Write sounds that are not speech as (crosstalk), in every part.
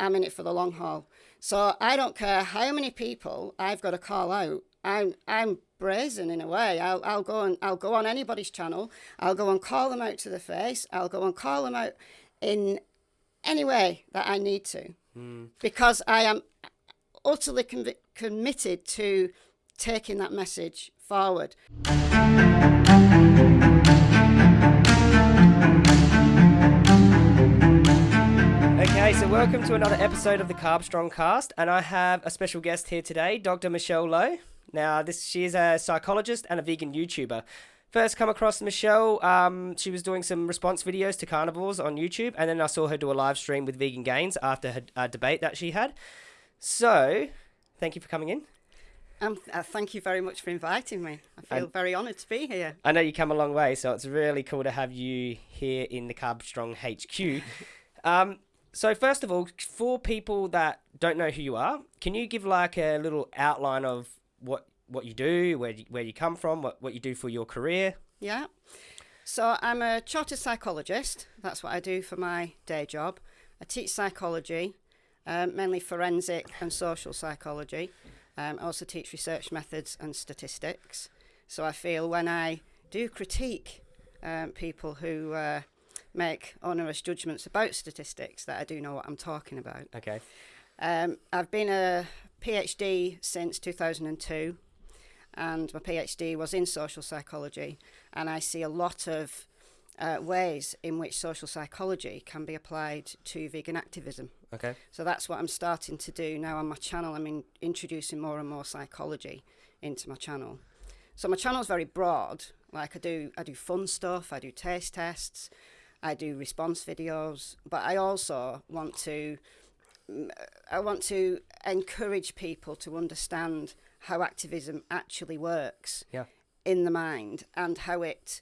I'm in it for the long haul. So I don't care how many people I've got to call out. I'm I'm brazen in a way. I'll I'll go and I'll go on anybody's channel. I'll go and call them out to the face. I'll go and call them out in any way that I need to, mm. because I am utterly conv- committed to taking that message forward. Okay, so welcome to another episode of the Carb Strong Cast, and I have a special guest here today, Dr. Michelle Lowe. Now, this she is a psychologist and a vegan YouTuber. First, come across Michelle. Um, she was doing some response videos to carnivores on YouTube, and then I saw her do a live stream with Vegan Gains after her uh, debate that she had. So, thank you for coming in. Um, uh, thank you very much for inviting me. I feel and very honoured to be here. I know you come a long way, so it's really cool to have you here in the Carb Strong HQ. (laughs) um, so first of all, for people that don't know who you are, can you give like a little outline of what what you do, where you, where you come from, what what you do for your career? Yeah. So I'm a chartered psychologist. That's what I do for my day job. I teach psychology, um, mainly forensic and social psychology. Um, I also teach research methods and statistics. So I feel when I do critique um, people who uh, make onerous judgments about statistics that I do know what I'm talking about. Okay. Um, I've been a PhD since 2002, and my PhD was in social psychology, and I see a lot of uh, ways in which social psychology can be applied to vegan activism. Okay. So that's what I'm starting to do now on my channel. I'm in, introducing more and more psychology into my channel. So my channel is very broad. Like I do, I do fun stuff. I do taste tests. I do response videos, but I also want to I want to encourage people to understand how activism actually works yeah. in the mind and how it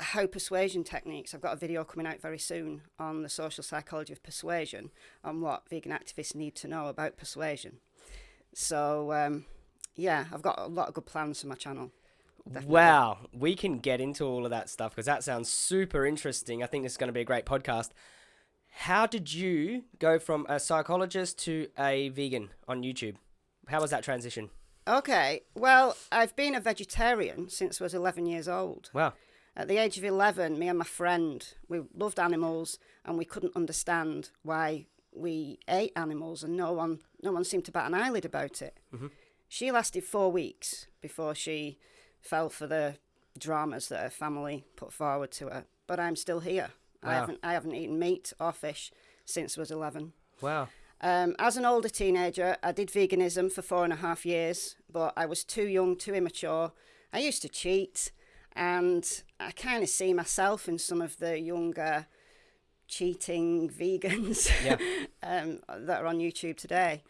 how persuasion techniques. I've got a video coming out very soon on the social psychology of persuasion on what vegan activists need to know about persuasion. So um, yeah, I've got a lot of good plans for my channel. Definitely. Wow, we can get into all of that stuff because that sounds super interesting. I think this is going to be a great podcast. How did you go from a psychologist to a vegan on YouTube? How was that transition? Okay, well, I've been a vegetarian since I was 11 years old. Wow. At the age of 11, me and my friend, we loved animals and we couldn't understand why we ate animals and no one no one seemed to bat an eyelid about it. Mm-hmm. She lasted 4 weeks before she fell for the dramas that her family put forward to her. But I'm still here. Wow. I haven't I haven't eaten meat or fish since I was 11. Wow. Um, as an older teenager, I did veganism for four and a half years, but I was too young, too immature. I used to cheat, and I kind of see myself in some of the younger cheating vegans yeah. (laughs) um, that are on YouTube today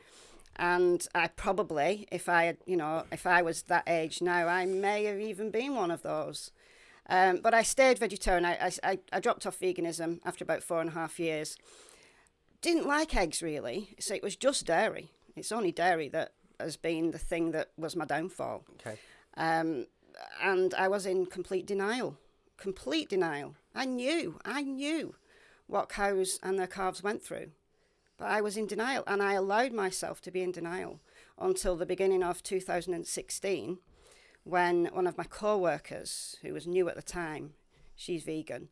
and I probably, if I had, you know, if I was that age now, I may have even been one of those. Um, but I stayed vegetarian. I, I, I dropped off veganism after about four and a half years. Didn't like eggs really, so it was just dairy. It's only dairy that has been the thing that was my downfall. Okay. Um, and I was in complete denial, complete denial. I knew, I knew what cows and their calves went through. But I was in denial and I allowed myself to be in denial until the beginning of 2016 when one of my co workers, who was new at the time, she's vegan,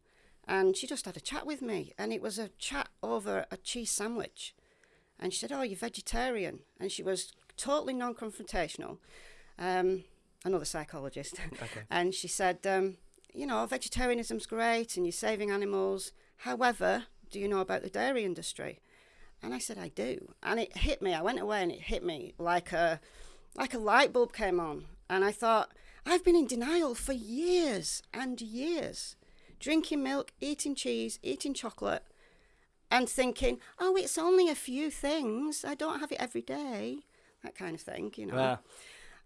and she just had a chat with me. And it was a chat over a cheese sandwich. And she said, Oh, you're vegetarian. And she was totally non confrontational. Um, another psychologist. Okay. (laughs) and she said, um, You know, vegetarianism's great and you're saving animals. However, do you know about the dairy industry? And I said, I do. And it hit me. I went away and it hit me like a, like a light bulb came on. And I thought, I've been in denial for years and years, drinking milk, eating cheese, eating chocolate, and thinking, oh, it's only a few things. I don't have it every day. That kind of thing, you know. Yeah.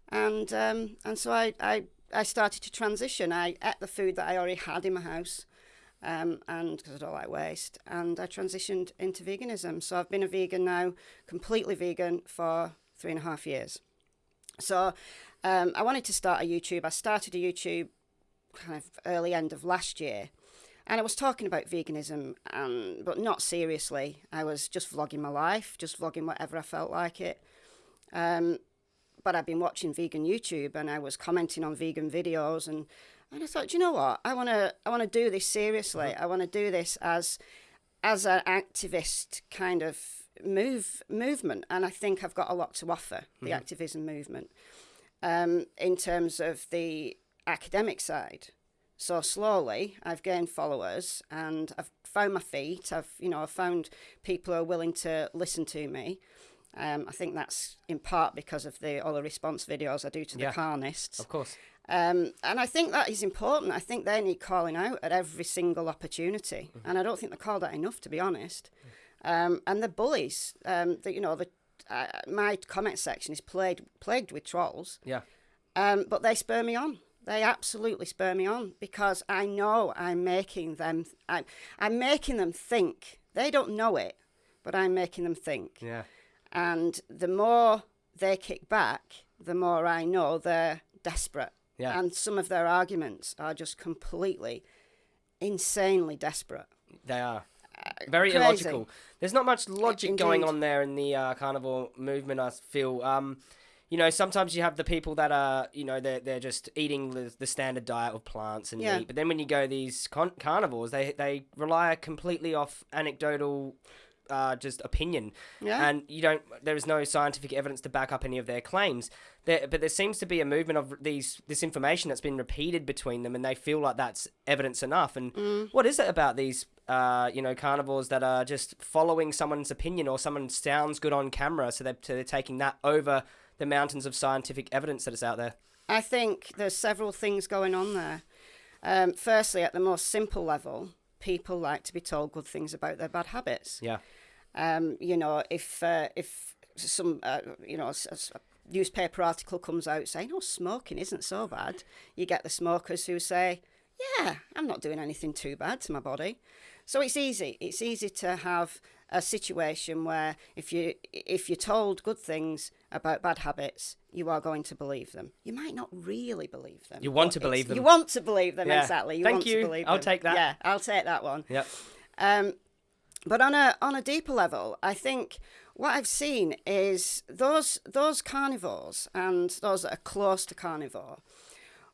And um, and so I, I I started to transition. I ate the food that I already had in my house um, and because I don't like waste. And I transitioned into veganism. So I've been a vegan now, completely vegan for three and a half years. So um, I wanted to start a YouTube. I started a YouTube kind of early end of last year. and I was talking about veganism, and but not seriously. I was just vlogging my life, just vlogging whatever I felt like it. Um, but I've been watching vegan YouTube, and I was commenting on vegan videos, and and I thought, "Do you know what? I want to I want to do this seriously. I want to do this as as an activist kind of move movement, and I think I've got a lot to offer the activism movement um, in terms of the academic side. So slowly, I've gained followers, and I've found my feet. I've you know I've found people who are willing to listen to me. Um, I think that's in part because of the all the response videos I do to the Yeah. carnists. Of course. Um, and I think that is important. I think they need calling out at every single opportunity, and I don't think they're called out enough, to be honest. Um, and the bullies, um, the, you know, the uh, my comment section is plagued plagued with trolls, Yeah. um, but they spur me on. They absolutely spur me on because I know I'm making them. I'm, I'm making them think. They don't know it, but I'm making them think. Yeah. And the more they kick back, the more I know they're desperate. Yeah. And some of their arguments are just completely, insanely desperate. They are. Very crazy. illogical. There's not much logic going on there in the uh, carnivore movement, I feel. Um, you know, sometimes you have the people that are, you know, they're, they're just eating the, the standard diet of plants and Yeah. meat. But then when you go these con- carnivores, they, they rely completely off anecdotal uh, just opinion. Yeah. And you don't, there is no scientific evidence to back up any of their claims. There, but there seems to be a movement of these this information that's been repeated between them, and they feel like that's evidence enough. And Mm. what is it about these, uh, you know, carnivores that are just following someone's opinion or someone sounds good on camera, so they're, so they're taking that over the mountains of scientific evidence that is out there? I think there's several things going on there. Um, firstly, at the most simple level, people like to be told good things about their bad habits. Yeah, Um, you know, if uh, if some uh, you know s- a newspaper article comes out saying, "Oh, smoking isn't so bad," you get the smokers who say, "Yeah, I'm not doing anything too bad to my body." So it's easy. It's easy to have a situation where if you if you're told good things about bad habits, you are going to believe them. You might not really believe them. You want to believe them. You want to believe them Yeah. exactly. You Thank want you. to believe I'll them. take that. Yeah, I'll take that one. yep, Um, but on a on a deeper level, I think what I've seen is those those carnivores and those that are close to carnivore.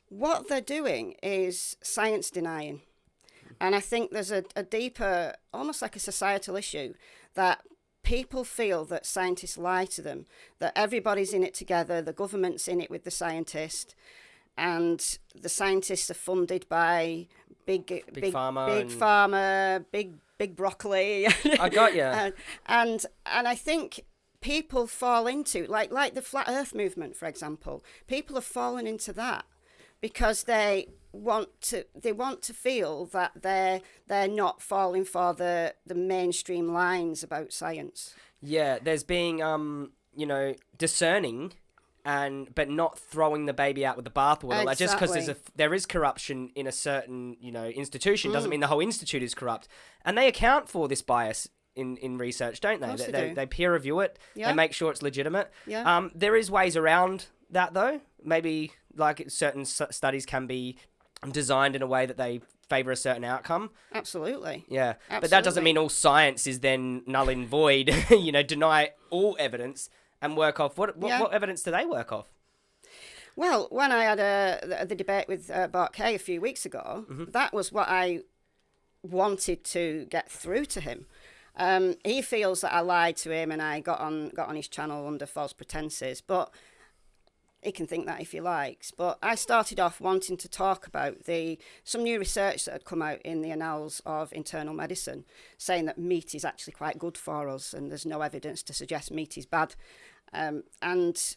What they're doing is science denying, and I think there's a, a deeper, almost like a societal issue that people feel that scientists lie to them, that everybody's in it together, the government's in it with the scientist, and the scientists are funded by big big pharma big and- pharma, big big broccoli. I got you. (laughs) and, and and I think people fall into like like the flat Earth movement, for example. People have fallen into that because they want to they want to feel that they're they're not falling for the the mainstream lines about science. yeah. There's being, um, you know, discerning. And but not throwing the baby out with the bathwater. Like just because there's a there is corruption in a certain you know institution Mm. doesn't mean the whole institute is corrupt. And they account for this bias in, in research, don't they? They, they they, do. they peer review it. Yeah. They make sure it's legitimate. Yeah. Um, there is ways around that though. Maybe like certain s- studies can be designed in a way that they favor a certain outcome. Absolutely. Yeah, but that doesn't mean all science is then null and void. (laughs) you know, deny all evidence and work off what what, Yeah. what evidence do they work off? Well, when I had a, the, the debate with uh, Bart Kay a few weeks ago, that was what I wanted to get through to him. Um, he feels that I lied to him and I got on got on his channel under false pretenses, but he can think that if he likes. But I started off wanting to talk about the some new research that had come out in the annals of internal medicine, saying that meat is actually quite good for us, and there's no evidence to suggest meat is bad. Um, and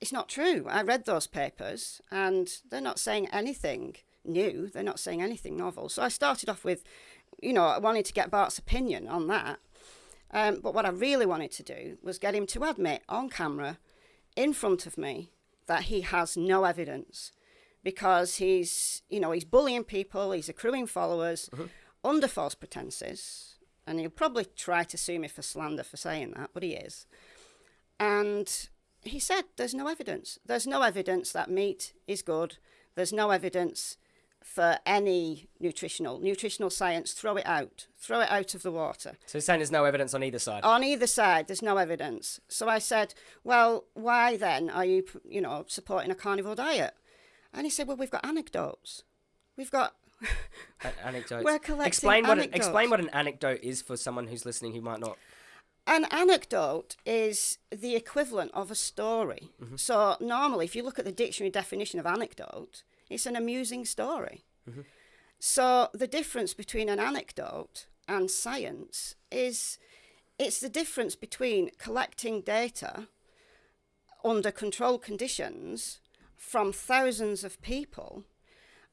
it's not true. I read those papers and they're not saying anything new. They're not saying anything novel. So I started off with, you know, I wanted to get Bart's opinion on that. Um, but what I really wanted to do was get him to admit on camera, in front of me, that he has no evidence because he's, you know, he's bullying people, he's accruing followers mm-hmm. under false pretenses. And he'll probably try to sue me for slander for saying that, but he is. And he said there's no evidence. There's no evidence that meat is good. There's no evidence for any nutritional nutritional science. Throw it out. Throw it out of the water. So you're saying there's no evidence on either side. On either side, there's no evidence. So I said, well, why then are you, you know, supporting a carnivore diet? And he said, well, we've got anecdotes. We've got anecdotes. We're collecting explain what an, explain what an anecdote is for someone who's listening who might not. An anecdote is the equivalent of a story. Mm-hmm. So, normally, if you look at the dictionary definition of anecdote, it's an amusing story. Mm-hmm. So, the difference between an anecdote and science is it's the difference between collecting data under controlled conditions from thousands of people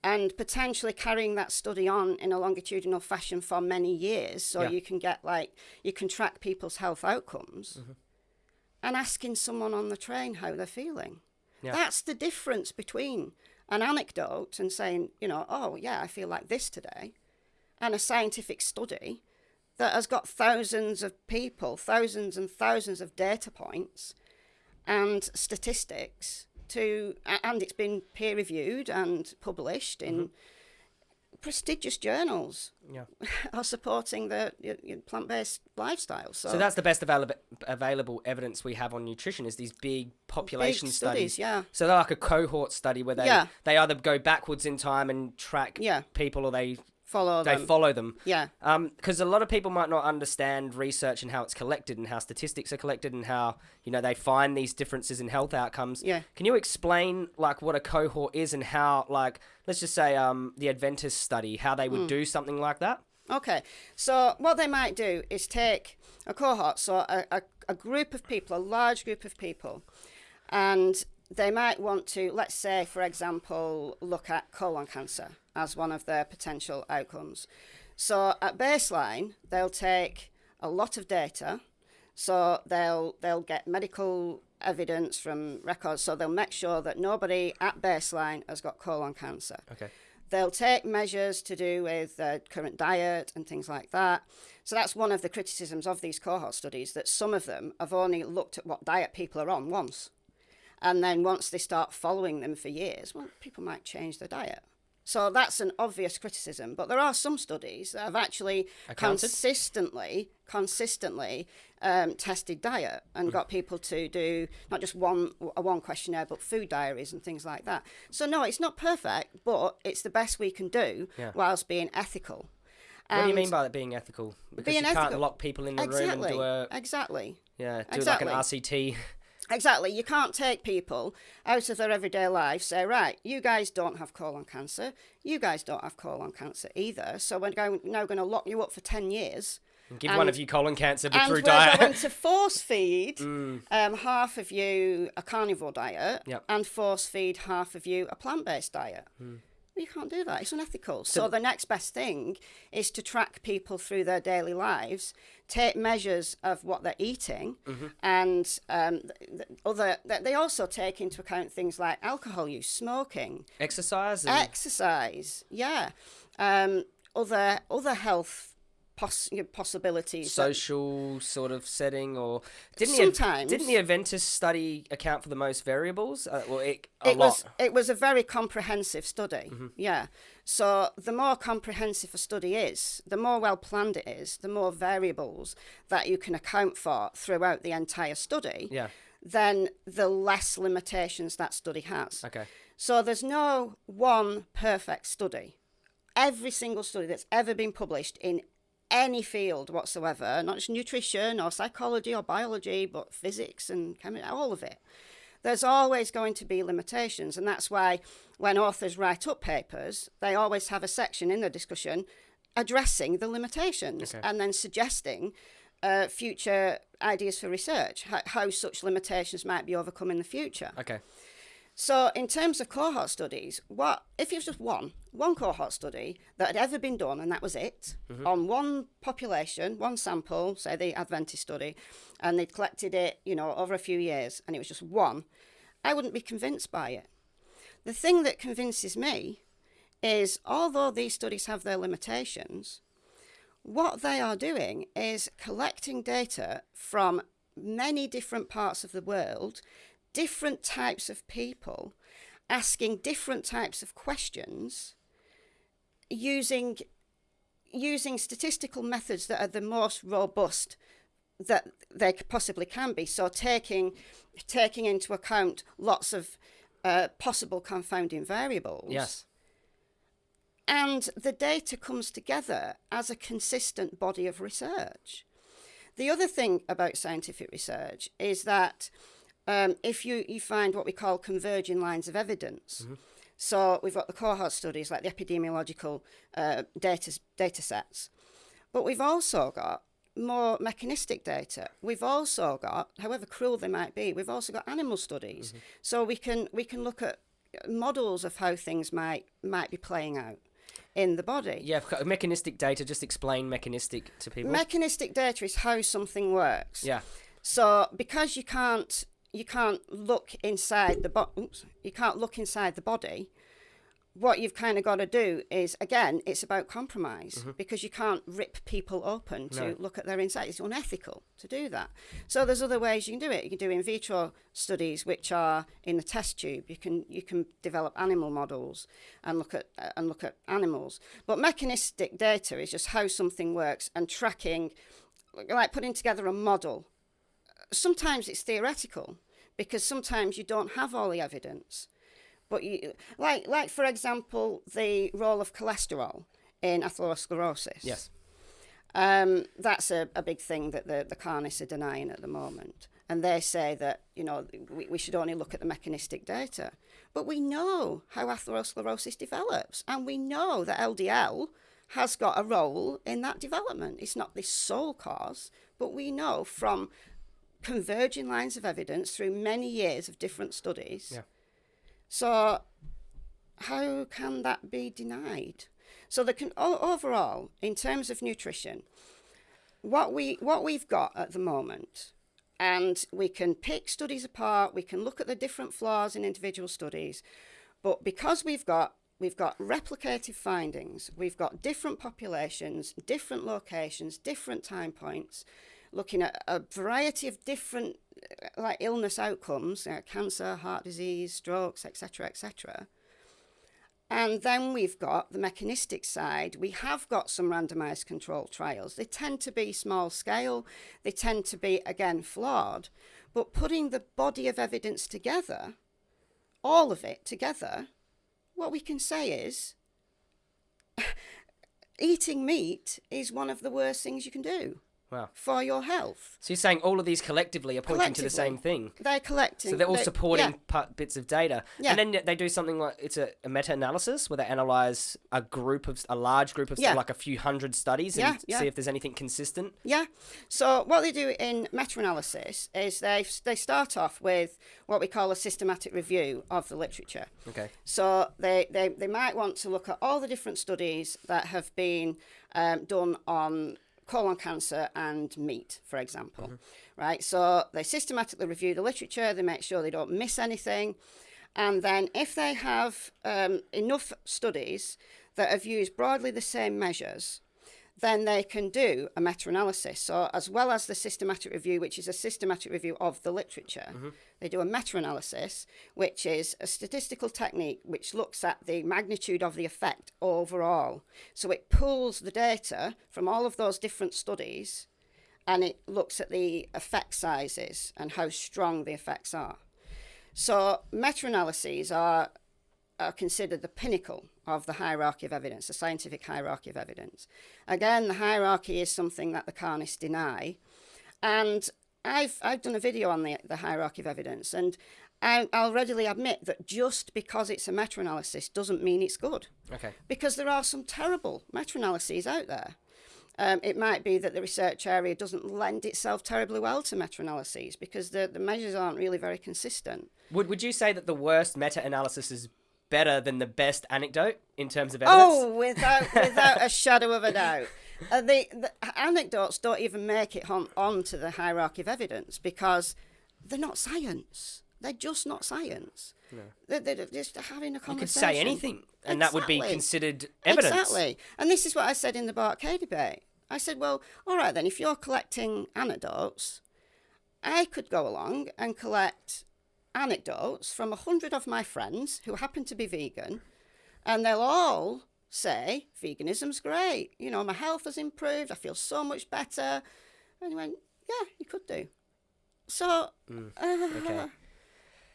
and potentially carrying that study on in a longitudinal fashion for many years so Yeah. you can get like you can track people's health outcomes mm-hmm. and asking someone on the train how they're feeling Yeah. that's the difference between an anecdote and saying you know oh yeah i feel like this today and a scientific study that has got thousands of people thousands and thousands of data points and statistics to and it's been peer reviewed and published in mm-hmm. Prestigious journals Yeah. (laughs) are supporting the plant-based lifestyle so, So that's the best available available evidence we have on nutrition is these big population big studies. studies yeah So they're like a cohort study where they Yeah. they either go backwards in time and track Yeah. people or they follow they them follow them. yeah because a lot of people might not understand research and how it's collected and how statistics are collected and how you know they find these differences in health outcomes. Yeah. Can you explain like what a cohort is and how like let's just say um the Adventist study how they would do something like that? Okay, so what they might do is take a cohort, so a, a, a group of people, a large group of people, and they might want to, let's say, for example, look at colon cancer as one of their potential outcomes. So at baseline, they'll take a lot of data, so they'll they'll get medical evidence from records, so they'll make sure that nobody at baseline has got colon cancer. Okay. They'll take measures to do with their current diet and things like that. So that's one of the criticisms of these cohort studies that some of them have only looked at what diet people are on once. And then once they start following them for years, well, people might change their diet. So that's an obvious criticism. But there are some studies that have actually Accounted? consistently, consistently um, tested diet and got people to do not just one a one questionnaire, but food diaries and things like that. So no, it's not perfect, but it's the best we can do Yeah. whilst being ethical. What do you mean by that being ethical? Because Being you can't lock people in the room exactly, and do a exactly. yeah do exactly. like an RCT. Exactly. You can't take people out of their everyday life, say, right, you guys don't have colon cancer. You guys don't have colon cancer either. So we're going, now going to lock you up for 10 years. And give one of you colon cancer, but and through we're diet. going to force feed um, half of you a carnivore diet Yep. and force feed half of you a plant based diet. Well, you can't do that. It's unethical. So, the next best thing is to track people through their daily lives, take measures of what they're eating, and um, th- th- other. th- They also take into account things like alcohol use, smoking, Exercise exercise. Yeah, um, other other health poss- possibilities. that- social sort of setting or didn't Sometimes. the didn't the Adventist study account for the most variables? Uh, well, it, a it lot. was it was a very comprehensive study. Yeah. So the more comprehensive a study is, the more well planned it is, the more variables that you can account for throughout the entire study. Yeah. Then the less limitations that study has. Okay. So there's no one perfect study. Every single study that's ever been published in any field whatsoever, not just nutrition or psychology or biology, but physics and chemistry, all of it. There's always going to be limitations, and that's why when authors write up papers, they always have a section in the discussion addressing the limitations Okay. and then suggesting uh, future ideas for research, how, how such limitations might be overcome in the future. Okay. So, in terms of cohort studies, what if it was just one, one cohort study that had ever been done, and that was it, mm-hmm. on one population, one sample, say the Adventist study, and they'd collected it, you know, over a few years, and it was just one, I wouldn't be convinced by it. The thing that convinces me is, although these studies have their limitations, what they are doing is collecting data from many different parts of the world, different types of people, asking different types of questions using using statistical methods that are the most robust that they possibly can be. So taking taking into account lots of uh, possible confounding variables. Yes. And the data comes together as a consistent body of research. The other thing about scientific research is that um, if you, you find what we call converging lines of evidence, Mm-hmm. so we've got the cohort studies like the epidemiological uh, data, data sets, but we've also got more mechanistic data. We've also got, however cruel they might be, we've also got animal studies. Mm-hmm. So we can we can look at models of how things might might be playing out in the body. Yeah, mechanistic data. Just explain mechanistic to people. Mechanistic data is how something works. yeah. So because you can't you can't look inside the bo- you can't look inside the body. What you've kind of got to do is again, it's about compromise because you can't rip people open to No. look at their inside. It's unethical to do that. So there's other ways you can do it. You can do in vitro studies, which are in the test tube. You can you can develop animal models and look at uh, and look at animals. But mechanistic data is just how something works and tracking, like putting together a model sometimes it's theoretical because sometimes you don't have all the evidence. But you like like for example the role of cholesterol in atherosclerosis. Yes. Um, that's a, a big thing that the, the carnists are denying at the moment. And they say that, you know, we, we should only look at the mechanistic data. But we know how atherosclerosis develops. And we know that LDL has got a role in that development. It's not the sole cause, but we know from converging lines of evidence through many years of different studies. Yeah. So, how can that be denied? So, the con- overall, in terms of nutrition, what we what we've got at the moment, and we can pick studies apart. We can look at the different flaws in individual studies, but because we've got we've got replicative findings, we've got different populations, different locations, different time points, looking at a variety of different uh, like illness outcomes, uh, cancer, heart disease, strokes, etc., etc. And then we've got the mechanistic side. We have got some randomized controlled trials. They tend to be small scale, they tend to be, again, flawed. But putting the body of evidence together, all of it together, what we can say is (laughs) eating meat is one of the worst things you can do Wow. for your health. So you're saying all of these collectively are pointing to the same thing. They're collecting. So they're all they- supporting yeah. bits of data, Yeah. and then they do something like it's a, a meta-analysis where they analyze a group of a large group of Yeah. like a few hundred studies and yeah. see if there's anything consistent. Yeah. So what they do in meta-analysis is they they start off with what we call a systematic review of the literature. Okay. So they, they, they might want to look at all the different studies that have been um, done on colon cancer and meat, for example. Right? So they systematically review the literature, they make sure they don't miss anything. And then if they have um, enough studies that have used broadly the same measures, then they can do a meta-analysis. So as well as the systematic review, which is a systematic review of the literature, mm-hmm. they do a meta-analysis, which is a statistical technique which looks at the magnitude of the effect overall. So it pulls the data from all of those different studies and it looks at the effect sizes and how strong the effects are. So meta-analyses are are considered the pinnacle of the hierarchy of evidence, the scientific hierarchy of evidence. Again, the hierarchy is something that the carnists deny. And I've, I've done a video on the, the hierarchy of evidence, and I, I'll readily admit that just because it's a meta analysis doesn't mean it's good, Okay. because there are some terrible meta analyses out there. Um, it might be that the research area doesn't lend itself terribly well to meta analyses because the, the measures aren't really very consistent. Would Would you say that the worst meta-analysis is better than the best anecdote in terms of evidence? Oh, without without a shadow of a doubt. Uh, the, the anecdotes don't even make it on onto the hierarchy of evidence because they're not science. They're just not science. They're, they're just having a conversation. you could say anything, and that would be considered evidence. Exactly. And this is what I said in the Bart Kay debate. I said, well, all right then, if you're collecting anecdotes, I could go along and collect anecdotes from a hundred of my friends who happen to be vegan, and they'll all say veganism's great. You know, my health has improved. I feel so much better. And he went, yeah, you could do. So, uh, okay.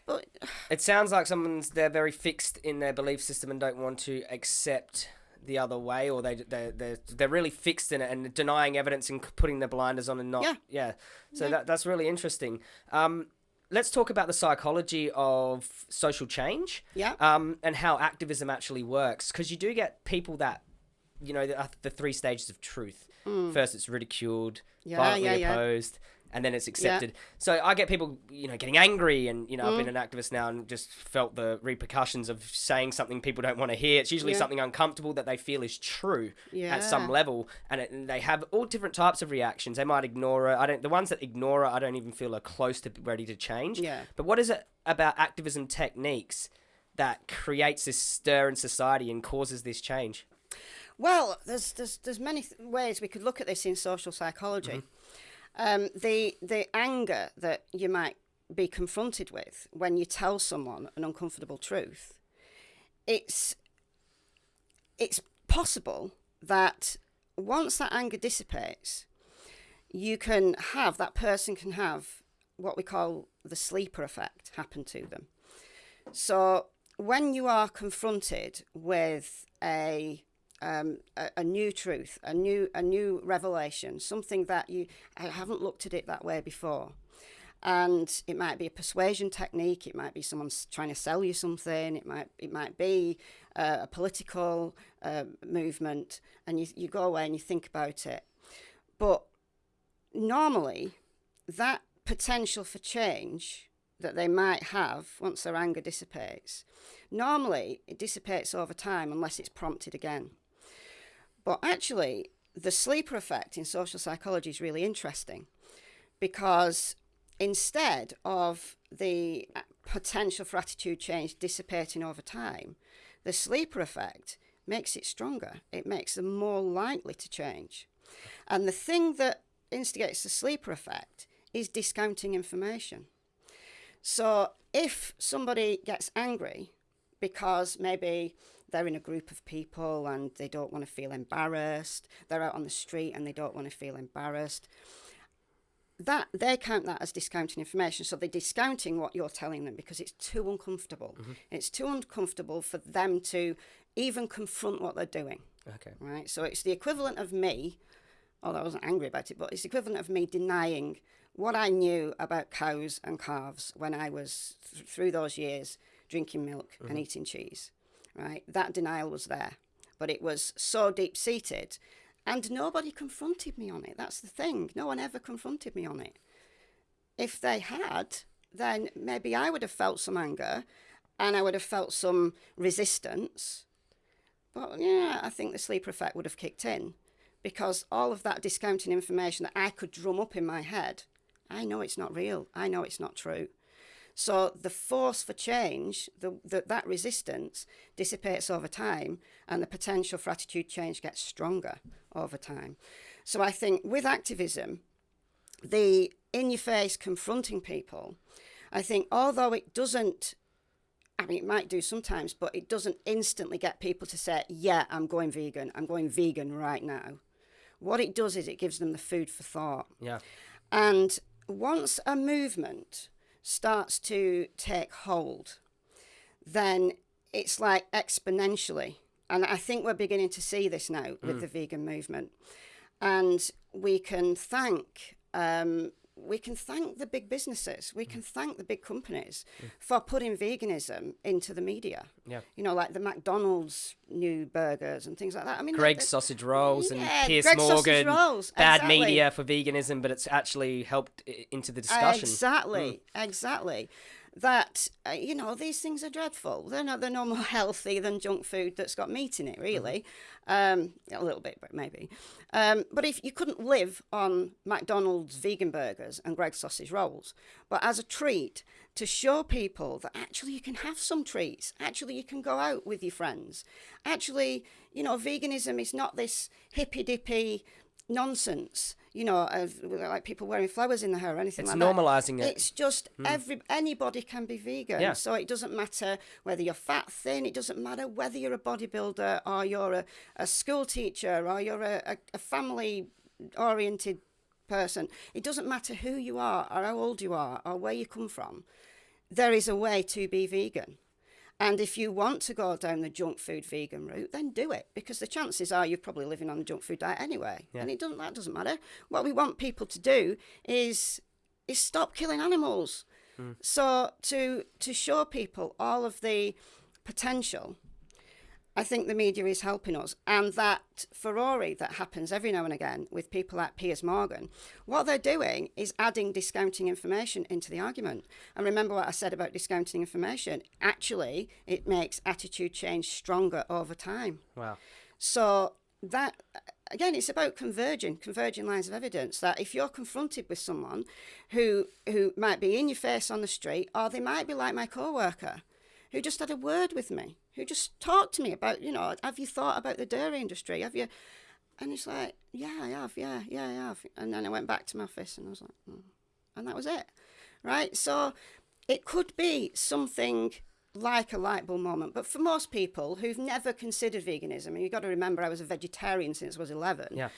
but It sounds like someone's they're very fixed in their belief system and don't want to accept the other way, or they they they they're really fixed in it and denying evidence and putting their blinders on and not Yeah. So Yeah. that that's really interesting. Um, let's talk about the psychology of social change. Yeah. Um, and how activism actually works, because you do get people that, you know, the, uh, the three stages of truth. First, it's ridiculed, Mm. Yeah, violently yeah, yeah. And then it's accepted. So I get people, you know, getting angry, and you know, I've been Mm. an activist now and just felt the repercussions of saying something people don't want to hear. It's usually Yeah. something uncomfortable that they feel is true at some level, and, it, and they have all different types of reactions. They might ignore it. I don't. The ones that ignore it, I don't even feel are close to ready to change. Yeah. But what is it about activism techniques that creates this stir in society and causes this change? Well, there's there's there's many th- ways we could look at this in social psychology. Um, the the anger that you might be confronted with when you tell someone an uncomfortable truth, it's it's possible that once that anger dissipates, you can have that person can have what we call the sleeper effect happen to them. So when you are confronted with a um, a, a new truth, a new a new revelation, something that you I haven't looked at it that way before, and it might be a persuasion technique, it might be someone s- trying to sell you something, it might it might be uh, a political uh, movement, and you you go away and you think about it, but normally that potential for change that they might have once their anger dissipates, normally it dissipates over time unless it's prompted again. But actually, the sleeper effect in social psychology is really interesting because instead of the potential for attitude change dissipating over time, the sleeper effect makes it stronger. It makes them more likely to change. And the thing that instigates the sleeper effect is discounting information. So if somebody gets angry because maybe they're in a group of people and they don't want to feel embarrassed, they're out on the street and they don't want to feel embarrassed, that they count that as discounting information. So they're discounting what you're telling them because it's too uncomfortable. Mm-hmm. It's too uncomfortable for them to even confront what they're doing Okay. right? So it's the equivalent of me, although I wasn't angry about it, but it's the equivalent of me denying what I knew about cows and calves when I was th- through those years drinking milk and mm-hmm. eating cheese, right? That denial was there, but it was so deep seated, and nobody confronted me on it. That's the thing. No one ever confronted me on it. If they had, then maybe I would have felt some anger and I would have felt some resistance. But yeah, I think the sleeper effect would have kicked in because all of that discounting information that I could drum up in my head, I know it's not real. I know it's not true. So the force for change, the, the, that resistance dissipates over time, and the potential for attitude change gets stronger over time. So I think with activism, the in your face confronting people, I think although it doesn't I mean, it might do sometimes, but it doesn't instantly get people to say, yeah, I'm going vegan. I'm going vegan right now. What it does is it gives them the food for thought. Yeah. And once a movement starts to take hold, then it's like exponentially. And I think we're beginning to see this now with the vegan movement. And we can thank um, we can thank the big businesses, we can mm. thank the big companies mm. for putting veganism into the media. Yeah. You know, like the McDonald's new burgers and things like that. I mean, Greggs sausage rolls and Yeah, Piers Greggs sausage Morgan. rolls, Bad exactly. media for veganism, but it's actually helped into the discussion. Exactly, mm. exactly. That uh, you know these things are dreadful. They're not. They're no more healthy than junk food that's got meat in it. Really, um, a little bit, but maybe. Um, but if you couldn't live on McDonald's vegan burgers and Greggs sausage rolls, but as a treat to show people that actually you can have some treats. Actually, you can go out with your friends. Actually, you know, veganism is not this hippy dippy nonsense. You know, of, like people wearing flowers in their hair or anything It's like that. It's normalising it. It's just hmm. every anybody can be vegan. Yeah. So it doesn't matter whether you're fat, thin. It doesn't matter whether you're a bodybuilder or you're a, a school teacher or you're a, a, a family oriented person. It doesn't matter who you are or how old you are or where you come from. There is a way to be vegan. And if you want to go down the junk food vegan route, then do it because the chances are you're probably living on a junk food diet anyway. And it doesn't that doesn't matter. What we want people to do is is stop killing animals. Hmm. So to to show people all of the potential, I think the media is helping us. And that Ferrari that happens every now and again with people like Piers Morgan, what they're doing is adding discounting information into the argument. And remember what I said about discounting information. Actually, it makes attitude change stronger over time. Wow. So that again, it's about converging, converging lines of evidence. That if you're confronted with someone who who might be in your face on the street, or they might be like my coworker, who just had a word with me, who just talked to me about, you know, have you thought about the dairy industry? Have you? And it's like, yeah, I have, yeah, yeah, I have. And then I went back to my office and I was like, mm. and that was it, right? So it could be something like a light bulb moment, but for most people who've never considered veganism, and you've got to remember I was a vegetarian since I was 11, Yeah.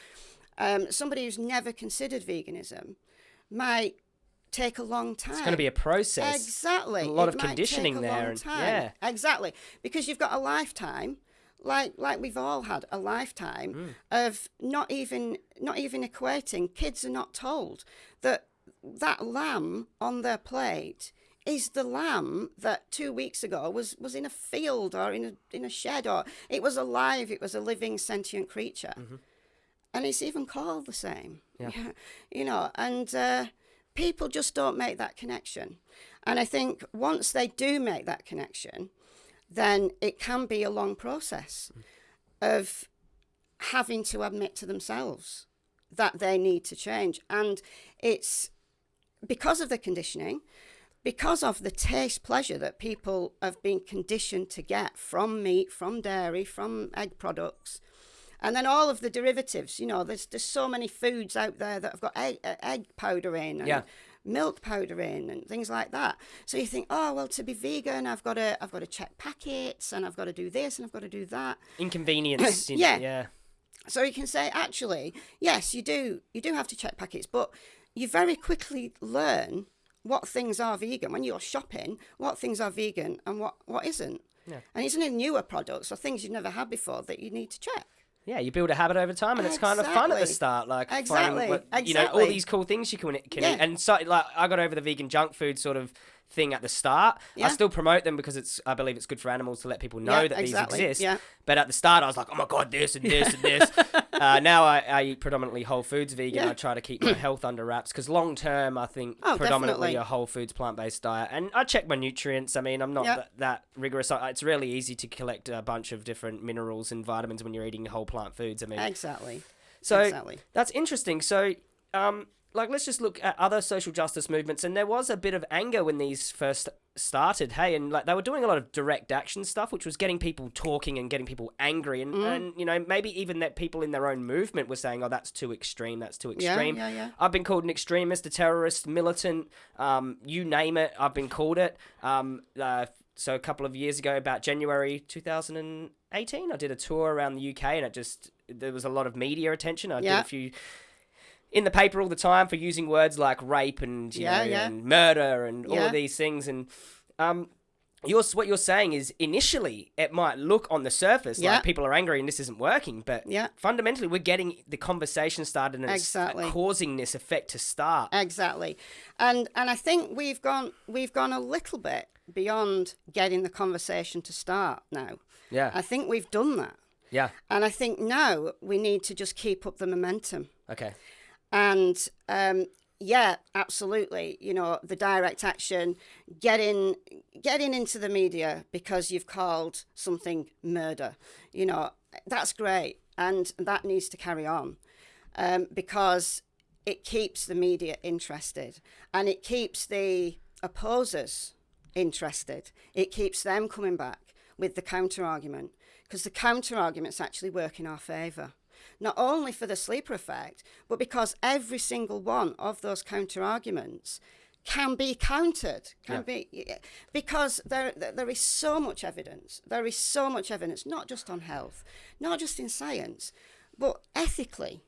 um, somebody who's never considered veganism might take a long time. It's going to be a process. Exactly. A lot It of conditioning there and- yeah. Exactly. Because you've got a lifetime, like like we've all had a lifetime Hmm. of not even not even equating. Kids are not told that that lamb on their plate is the lamb that two weeks ago was was in a field or in a in a shed or it was alive. It was a living sentient creature. And it's even called the same. Yeah. (laughs) You know, and uh, people just don't make that connection. And I think once they do make that connection, then it can be a long process of having to admit to themselves that they need to change. And it's because of the conditioning, because of the taste pleasure that people have been conditioned to get from meat, from dairy, from egg products, and then all of the derivatives. You know, there's there's so many foods out there that have got egg, uh, egg powder in, and Yeah. milk powder in, and things like that. So you think, oh well, to be vegan, I've got to I've got to check packets, and I've got to do this, and I've got to do that. Inconvenience. (coughs) Yeah. Yeah. So you can say, actually, yes, you do. You do have to check packets, but you very quickly learn what things are vegan when you're shopping. What things are vegan and what what isn't. Yeah. And it's only newer products or things you've never had before that you need to check. Yeah, you build a habit over time, and it's kind of fun at the start. Like Exactly. what- you know, all these cool things you can, can Yeah. eat. And so, like, I got over the vegan junk food sort of thing at the start. I still promote them because it's, I believe it's good for animals to let people know Yeah, that exactly. these exist. Yeah. But at the start, I was like, oh my god, this and this and this. (laughs) uh, now I, I eat predominantly whole foods vegan. Yeah. I try to keep my health under wraps because long term, I think Oh, predominantly definitely. a whole foods plant based diet. And I check my nutrients. I mean, I'm not Yeah. that, that rigorous. I- It's really easy to collect a bunch of different minerals and vitamins when you're eating whole plant foods. I mean, Exactly. so exactly. that's interesting. So, um, like, let's just look at other social justice movements, and there was a bit of anger when these first started. Hey, and like they were doing a lot of direct action stuff, which was getting people talking and getting people angry, and, Mm. and you know maybe even that people in their own movement were saying, "Oh, that's too extreme. That's too extreme." yeah, yeah. yeah. I've been called an extremist, a terrorist, militant, um, you name it. I've been called it. Um, uh, so a couple of years ago, about January 2018, I did a tour around the UK, and it just there was a lot of media attention. I did a few in the paper all the time for using words like rape and you Yeah, know, yeah. and murder and all Yeah. of these things and. Um, you're, what you're saying is initially it might look on the surface Yeah. like people are angry and this isn't working, but Yeah. fundamentally we're getting the conversation started and Exactly. it's causing this effect to start. Exactly. And and I think we've gone we've gone a little bit beyond getting the conversation to start now. Yeah. I think we've done that. Yeah. And I think now we need to just keep up the momentum. Okay. And um, yeah, absolutely. You know, the direct action, getting getting into the media because you've called something murder. You know, that's great, and that needs to carry on um, because it keeps the media interested and it keeps the opposers interested. It keeps them coming back with the counter argument because the counter arguments actually work in our favour. Not only for the sleeper effect, but because every single one of those counter arguments can be countered can be because there there is so much evidence there is so much evidence not just on health not just in science but ethically.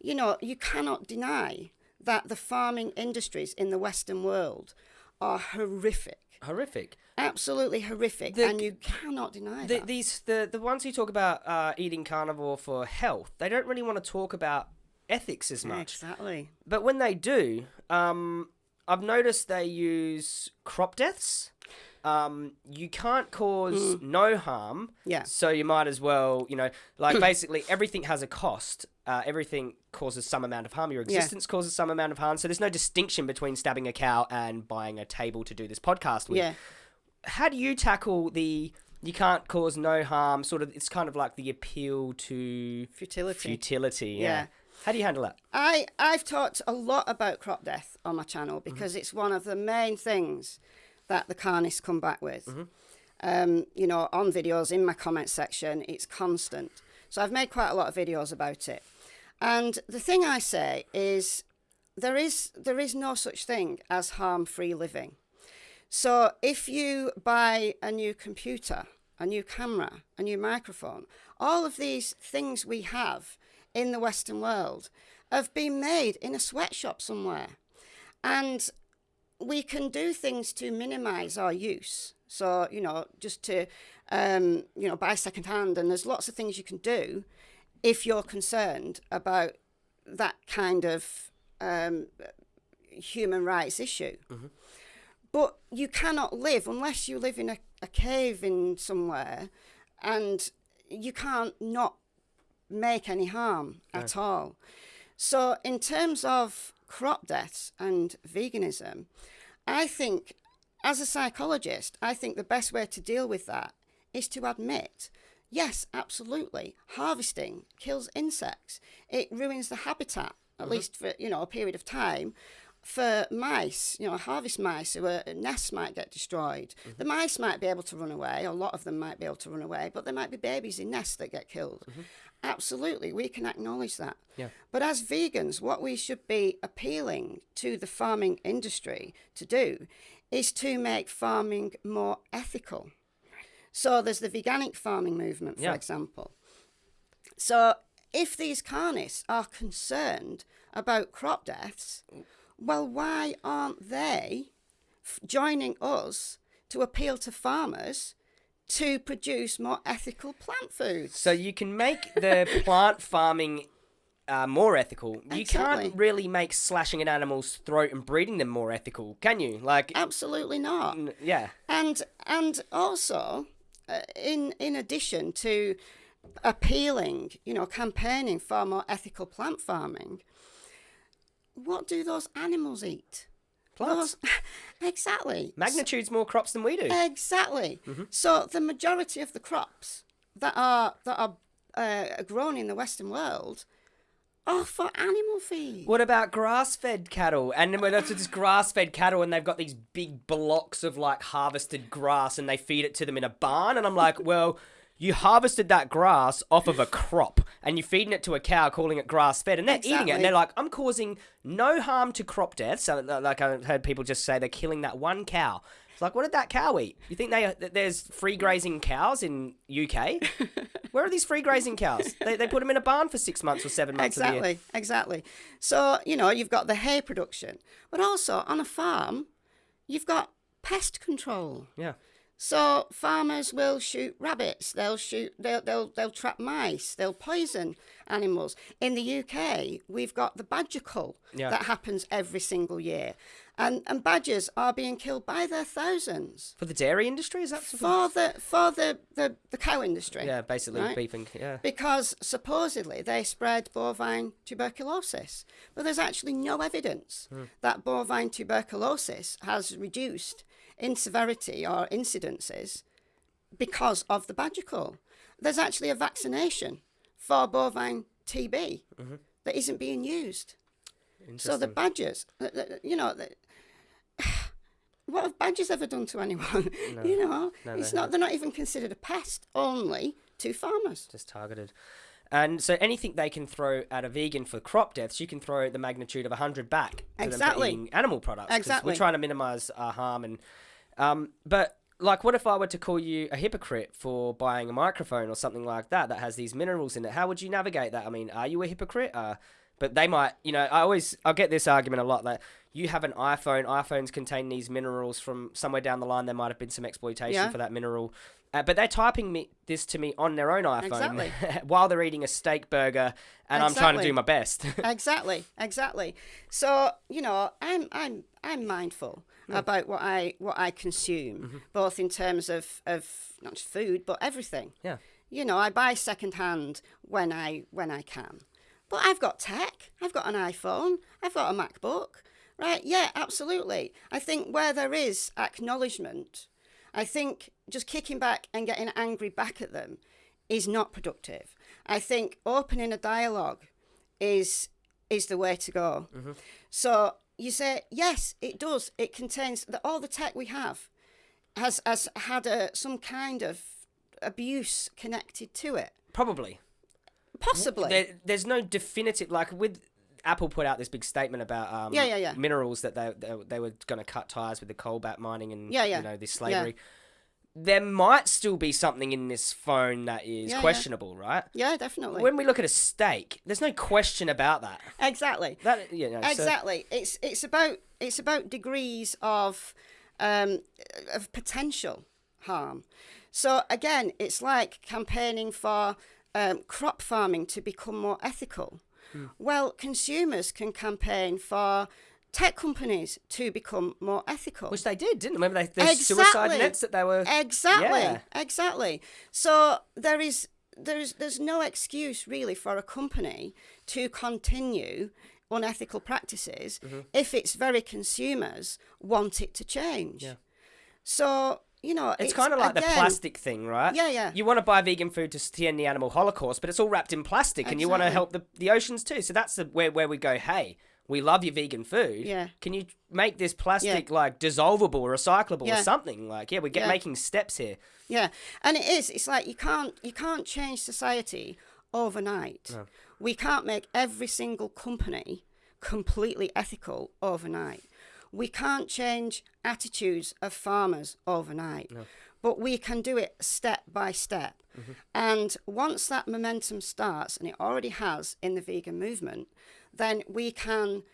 You know you cannot deny that the farming industries in the western world are horrific Horrific. absolutely horrific The- and you cannot deny The, that these the the ones who talk about uh, eating carnivore for health, they don't really want to talk about ethics as much. exactly But when they do, um, I've noticed they use crop deaths. Um, you can't cause no harm, Yeah. so you might as well, you know, like (clears throat) basically everything has a cost. Uh, everything causes some amount of harm. Your existence causes some amount of harm. So there's no distinction between stabbing a cow and buying a table to do this podcast with. yeah How do you tackle the you can't cause no harm? Sort of, it's kind of like the appeal to futility futility. Yeah. Yeah. How do you handle that? I, I've talked a lot about crop death on my channel because it's one of the main things that the carnists come back with. Um, you know, on videos, in my comment section, it's constant. So I've made quite a lot of videos about it. And the thing I say is there is there is no such thing as harm-free living. So if you buy a new computer, a new camera, a new microphone, all of these things we have in the Western world have been made in a sweatshop somewhere. And we can do things to minimize our use. So, you know, just to, um, you know, buy secondhand. And there's lots of things you can do if you're concerned about that kind of um, human rights issue. But you cannot live unless you live in a, a cave in somewhere and you can't not make any harm at all. So, in terms of crop deaths and veganism, I think, as a psychologist, I think the best way to deal with that is to admit yes, absolutely, harvesting kills insects, it ruins the habitat, at mm-hmm. least for you know a period of time. For mice, you know, harvest mice, who are, nests might get destroyed. Mm-hmm. The mice might be able to run away, a lot of them might be able to run away, but there might be babies in nests that get killed. Mm-hmm. Absolutely, we can acknowledge that. Yeah. But as vegans, what we should be appealing to the farming industry to do is to make farming more ethical. So there's the veganic farming movement, for Yeah. example. So if these carnists are concerned about crop deaths, well, why aren't they f- joining us to appeal to farmers to produce more ethical plant foods? So you can make the (laughs) plant farming uh, more ethical. You can't really make slashing an animal's throat and breeding them more ethical, can you? Like, Absolutely not. yeah, and and also in in addition to appealing you know campaigning for more ethical plant farming what do those animals eat plants. Those- (laughs) exactly Magnitude's more crops than we do. exactly so the majority of the crops that are that are uh, grown in the western world are for animal feed What about grass-fed cattle? And then when it's just grass-fed cattle, and they've got these big blocks of like harvested grass, and they feed it to them in a barn, and I'm like, well. You harvested that grass off of a crop and you're feeding it to a cow, calling it grass fed, and they're eating it. And they're like, I'm causing no harm to crop deaths. Like, I've heard people just say they're killing that one cow. It's like, what did that cow eat? You think they there's free grazing cows in UK? (laughs) Where are these free grazing cows? They, they put them in a barn for six months or seven months of the year. Exactly, exactly. So, you know, you've got the hay production, but also on a farm, you've got pest control. Yeah. So farmers will shoot rabbits, they'll shoot they'll they'll they'll trap mice, they'll poison animals. In the UK, we've got the badger cull Yeah. that happens every single year. And and badgers are being killed by their thousands For the dairy industry, is that for the for the, the, the cow industry. Yeah, basically Right. beef and yeah. because supposedly they spread bovine tuberculosis. But there's actually no evidence hmm. that bovine tuberculosis has reduced in severity or incidences because of the badger cull. There's actually a vaccination for bovine TB mm-hmm. that isn't being used. So the badgers, you know, what have badgers ever done to anyone? (laughs) you know, No, it's not. They're not even considered a pest. Only to farmers. just targeted. And so anything they can throw at a vegan for crop deaths, you can throw the magnitude of 100 back to them for Exactly. animal products. Exactly. We're trying to minimize our harm. and um, But like, what if I were to call you a hypocrite for buying a microphone or something like that that has these minerals in it? How would you navigate that? I mean, are you a hypocrite? Uh, but they might, you know, I always, I get this argument a lot that you have an iPhone, iPhones contain these minerals from somewhere down the line. There might have been some exploitation Yeah. for that mineral. Uh, but they're typing me this to me on their own iPhone Exactly. (laughs) while they're eating a steak burger, and I'm trying to do my best. (laughs) exactly, exactly. So you know, I'm I'm I'm mindful about what I what I consume, both in terms of of not just food but everything. Yeah. You know, I buy second hand when I when I can, but I've got tech. I've got an iPhone. I've got a MacBook. Right? Yeah, absolutely. I think where there is acknowledgement, I think just kicking back and getting angry back at them is not productive. I think opening a dialogue is is the way to go. Mm-hmm. So you say yes, it does. It contains that all the tech we have has has had a, some kind of abuse connected to it. Probably. Possibly. There, there's no definitive like with Apple put out this big statement about um, Yeah, yeah, yeah. minerals that they they, they were going to cut ties with the cobalt mining and Yeah, yeah. you know this slavery. There might still be something in this phone that is questionable, right? yeah, definitely. When we look at a steak, there's no question about that. exactly. That you know, so- exactly. It's it's about it's about degrees of um, of potential harm. So again, it's like campaigning for um, crop farming to become more ethical. Hmm. Well, consumers can campaign for tech companies to become more ethical. which they did, didn't they? Remember they, the suicide nets that they were. Exactly. Yeah. Exactly. So there is there's there's no excuse really for a company to continue unethical practices Mm-hmm. if its very consumers want it to change. Yeah. So you know, It's, kind of like the plastic thing, right? Yeah, yeah. You want to buy vegan food to end the animal holocaust, but it's all wrapped in plastic, and you want to help the, the oceans too. So that's the, where where we go. Hey, we love your vegan food. Yeah. Can you make this plastic like dissolvable or recyclable or something? Like, yeah, we get Yeah. making steps here. Yeah, and it is. It's like you can't you can't change society overnight. We can't make every single company completely ethical overnight. We can't change attitudes of farmers overnight. But we can do it step by step. Mm-hmm. And once that momentum starts, and it already has in the vegan movement, then we can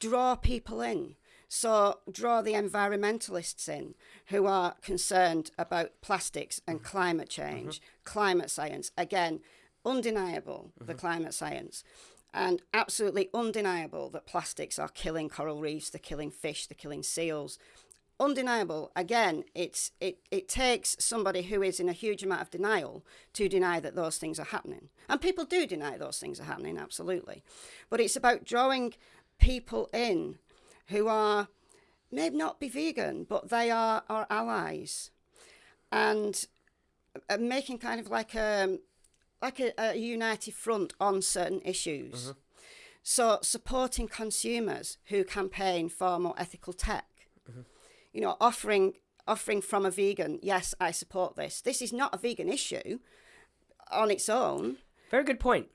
draw people in. So, draw the environmentalists in who are concerned about plastics and mm-hmm. climate change, mm-hmm. climate science. Again, undeniable, the climate science. And absolutely undeniable that plastics are killing coral reefs, they're killing fish, they're killing seals. Undeniable. Again, it's it, it takes somebody who is in a huge amount of denial to deny that those things are happening. And people do deny those things are happening, absolutely. But it's about drawing people in who are maybe not be vegan, but they are our allies, and uh, making kind of like a like a, a united front on certain issues. Mm-hmm. So supporting consumers who campaign for more ethical tech, mm-hmm. you know, offering offering from a vegan, yes, I support this. This is not a vegan issue on its own Very good point.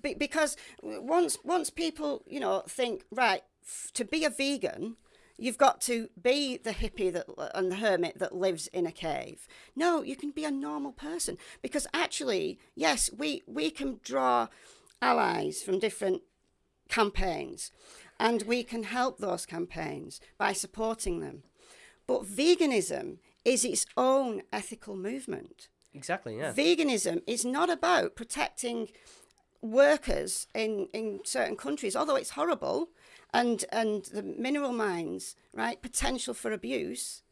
be- because once once people you know think right f- to be a vegan you've got to be the hippie that and the hermit that lives in a cave no you can be a normal person because actually yes we we can draw allies from different campaigns and we can help those campaigns by supporting them but veganism is its own ethical movement Exactly. Yeah. veganism is not about protecting workers in, in certain countries, although it's horrible, and and the mineral mines, right, potential for abuse,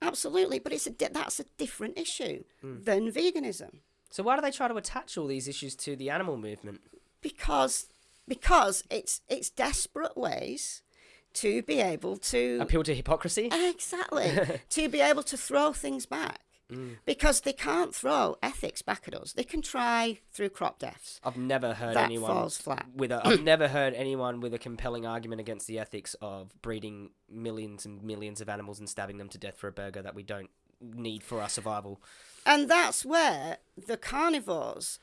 absolutely, but it's a di- that's a different issue hmm. than veganism So why do they try to attach all these issues to the animal movement? because because it's it's desperate ways to be able to Appeal to hypocrisy. Exactly. (laughs) to be able to throw things back. Mm. Because they can't throw ethics back at us. They can try through crop deaths. I've never heard That anyone falls flat. with a. I've never heard anyone with a compelling argument against the ethics of breeding millions and millions of animals and stabbing them to death for a burger that we don't need for our survival. And that's where the carnivores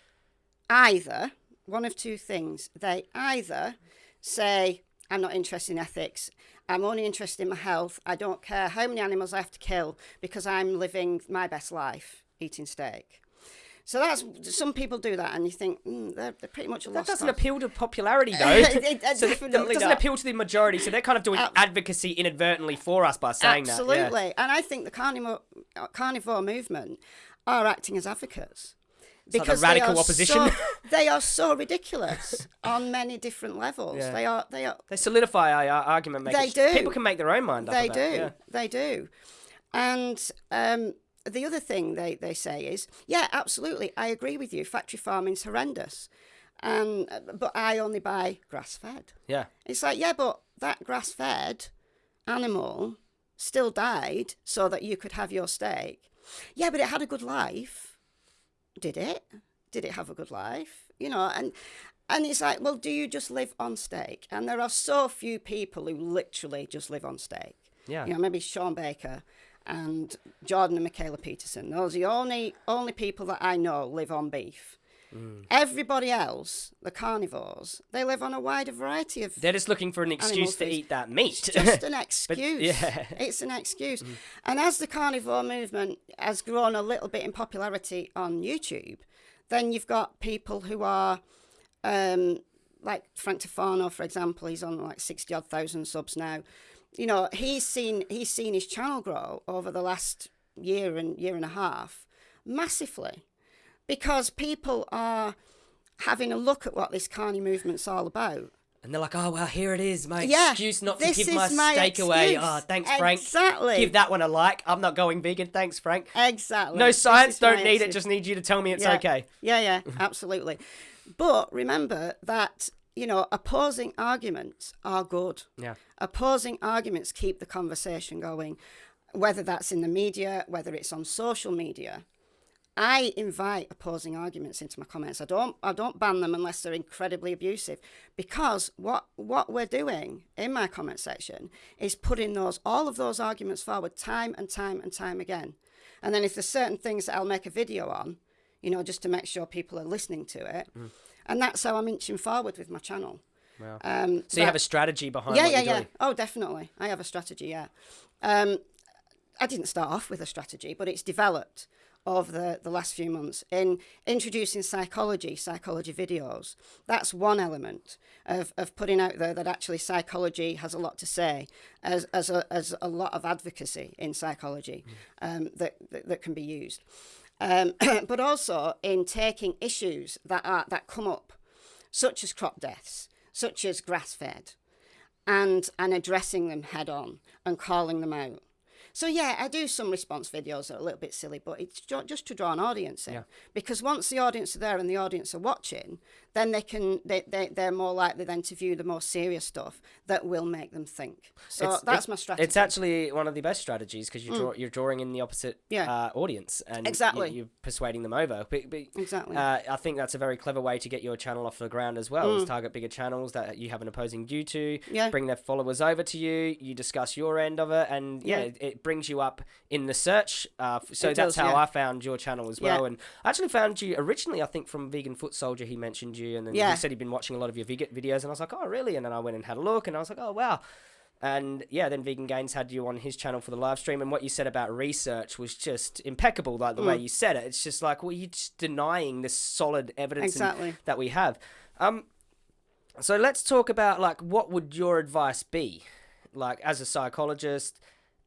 either one of two things. They either say, I'm not interested in ethics. I'm only interested in my health. I don't care how many animals I have to kill because I'm living my best life eating steak. So that's some people do that, and you think mm, they're, they're pretty much a That doesn't appeal to popularity, (laughs) though. It- it so it doesn't not. appeal to the majority. So they're kind of doing Ab- advocacy inadvertently for us by saying that. Absolutely, that. and I think the carnivore uh, carnivore movement are acting as advocates like the they radical are opposition. So, (laughs) they are so ridiculous on many different levels. Yeah. They are. They are. They solidify our argument. They do. People can make their own mind up. They do. yeah. They do. And um, the other thing they, they say is, yeah, absolutely, I agree with you. Factory farming's horrendous, and but I only buy grass fed. Yeah. It's like, yeah, but that grass fed animal still died so that you could have your steak. Yeah, but it had a good life. Did it? Did it have a good life? You know, and and it's like, well, do you just live on steak? And there are so few people who literally just live on steak. Yeah. You know, maybe Shawn Baker and Jordan and Michaela Peterson. Those are the only only people that I know live on beef. Mm. Everybody else, the carnivores, they live on a wider variety of They're just looking for an excuse to eat that meat. it's just an (laughs) excuse. yeah. (laughs) It's an excuse. And as the carnivore movement has grown a little bit in popularity on YouTube, then you've got people who are um, like Frank Tufano, for example, he's on like sixty odd thousand subs now. You know, he's seen he's seen his channel grow over the last year and year and a half massively because people are having a look at what this carny movement's all about. And they're like, oh, well, here it is, my Yeah, excuse not to give my, my steak away. Oh, thanks, Frank. Exactly. Give that one a like. I'm not going vegan. Thanks, Frank. Exactly. No science, don't need it. Just need you to tell me it's yeah. okay. Yeah, yeah, absolutely. But remember that, you know, opposing arguments are good. Yeah. Opposing arguments keep the conversation going, whether that's in the media, whether it's on social media. I invite opposing arguments into my comments. I don't I don't ban them unless they're incredibly abusive because what what we're doing in my comment section is putting those all of those arguments forward time and time and time again. And then if there's certain things that I'll make a video on, you know, just to make sure people are listening to it. And that's how I'm inching forward with my channel. Wow. Um, So you have a strategy behind yeah, yeah, yeah. doing. Oh, definitely. I have a strategy. Yeah. Um, I didn't start off with a strategy, but it's developed over the, the last few months in introducing psychology, psychology videos. That's one element of, of putting out there that actually psychology has a lot to say, as, as, a, as a lot of advocacy in psychology um, that, that, that can be used. Um, (clears throat) but also in taking issues that, are, that come up, such as crop deaths, such as grass fed, and and addressing them head on and calling them out. So yeah, I do some response videos that are a little bit silly, but it's ju- just to draw an audience in. Yeah. Because once the audience are there and the audience are watching, then they can they, they they're more likely then to view the more serious stuff that will make them think. So It's- that's it- my strategy. It's actually one of the best strategies because you draw, you're drawing in the opposite Mm. Yeah. uh, audience and you- Exactly. you're persuading them over. But, but, Exactly. Uh, I think that's a very clever way to get your channel off the ground as well. Is target bigger channels that you have an opposing view to. Mm. Yeah. Bring their followers over to you. You discuss your end of it, and yeah, Yeah. it, it brings you up in the search. Uh, so It that's does, how yeah. I found your channel as Yeah. well. And I actually found you originally, I think, from Vegan Foot Soldier. He mentioned you, and then Yeah. he said he'd been watching a lot of your vegan videos, and I was like, oh really? And then I went and had a look, and I was like, oh wow. And yeah, then Vegan Gains had you on his channel for the live stream, and what you said about research was just impeccable. Like the way Mm. you said it, it's just like, well, you're just denying this solid evidence Exactly. that we have. Um, so let's talk about like what would your advice be, like as a psychologist,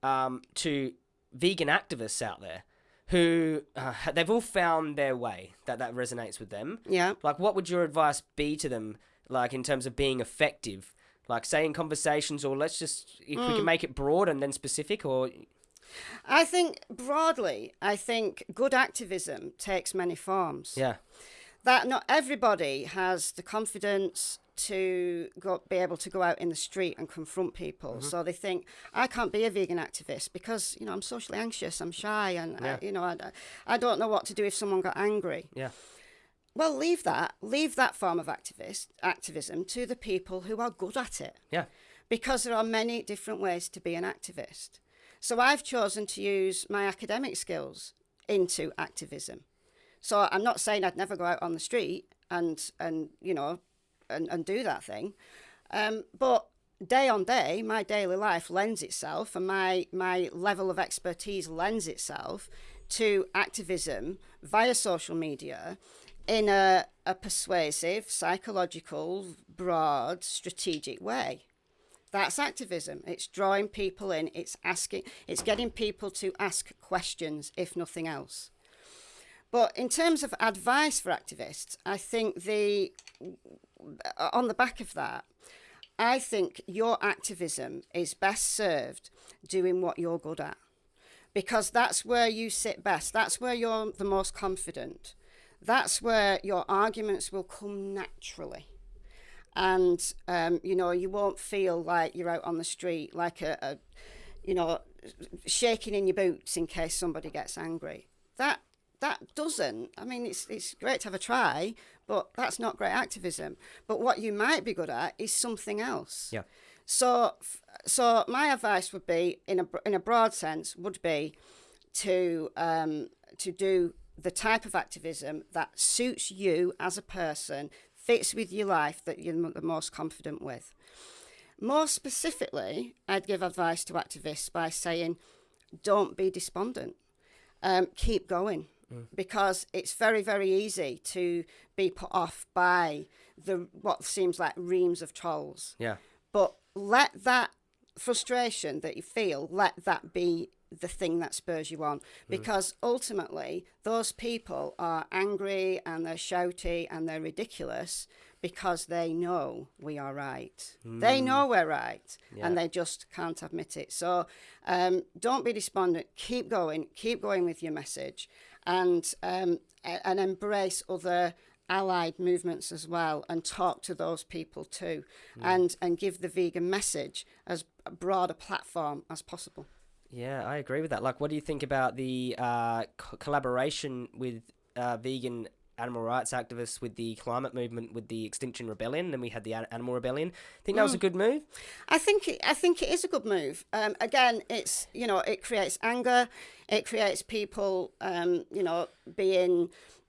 um, to vegan activists out there who uh, they've all found their way that that resonates with them. yeah. Like, what would your advice be to them, like in terms of being effective? Like, say in conversations, or let's just if we Mm. can make it broad and then specific, or I think broadly, I think good activism takes many forms. yeah, that not everybody has the confidence to go, be able to go out in the street and confront people. Mm-hmm. So they think I can't be a vegan activist because you know I'm socially anxious, I'm shy, and Yeah. I, you know I, I don't know what to do if someone got angry. yeah, Well, leave that, leave that form of activist activism to the people who are good at it yeah, because there are many different ways to be an activist. So I've chosen to use my academic skills into activism. So I'm not saying I'd never go out on the street and and you know and, and do that thing. Um, but day on day, my daily life lends itself and my my level of expertise lends itself to activism via social media in a, a persuasive, psychological, broad, strategic way. That's activism. It's drawing people in, it's asking it's getting people to ask questions, if nothing else. But in terms of advice for activists, I think the on the back of that, I think your activism is best served doing what you're good at. Because that's where you sit best. That's where you're the most confident. That's where your arguments will come naturally. And, um, you know, you won't feel like you're out on the street, like a, a you know, shaking in your boots in case somebody gets angry. That that doesn't. I mean, it's it's great to have a try, but that's not great activism. But what you might be good at is something else. Yeah. So so my advice would be, in a in a broad sense, would be to um, to do the type of activism that suits you as a person, fits with your life that you're the most confident with. More specifically, I'd give advice to activists by saying, don't be despondent. Um, keep going Mm. because it's very very easy to be put off by the what seems like reams of trolls. Yeah. but let that frustration that you feel let that be the thing that spurs you on. Mm. Because ultimately those people are angry and they're shouty and they're ridiculous because they know we are right. They mm. know we're right Yeah. and they just can't admit it. So um, don't be despondent. Keep going. Keep going with your message and um, and embrace other allied movements as well and talk to those people too and and give the vegan message as broad a platform as possible Yeah, I agree with that. Like, what do you think about the uh, co- collaboration with uh, vegan animal rights activists with the climate movement with the Extinction Rebellion? Then we had the Animal Rebellion. I Think that was a good move? I think I think it is a good move. Um, again, it's you know it creates anger, it creates people um, you know being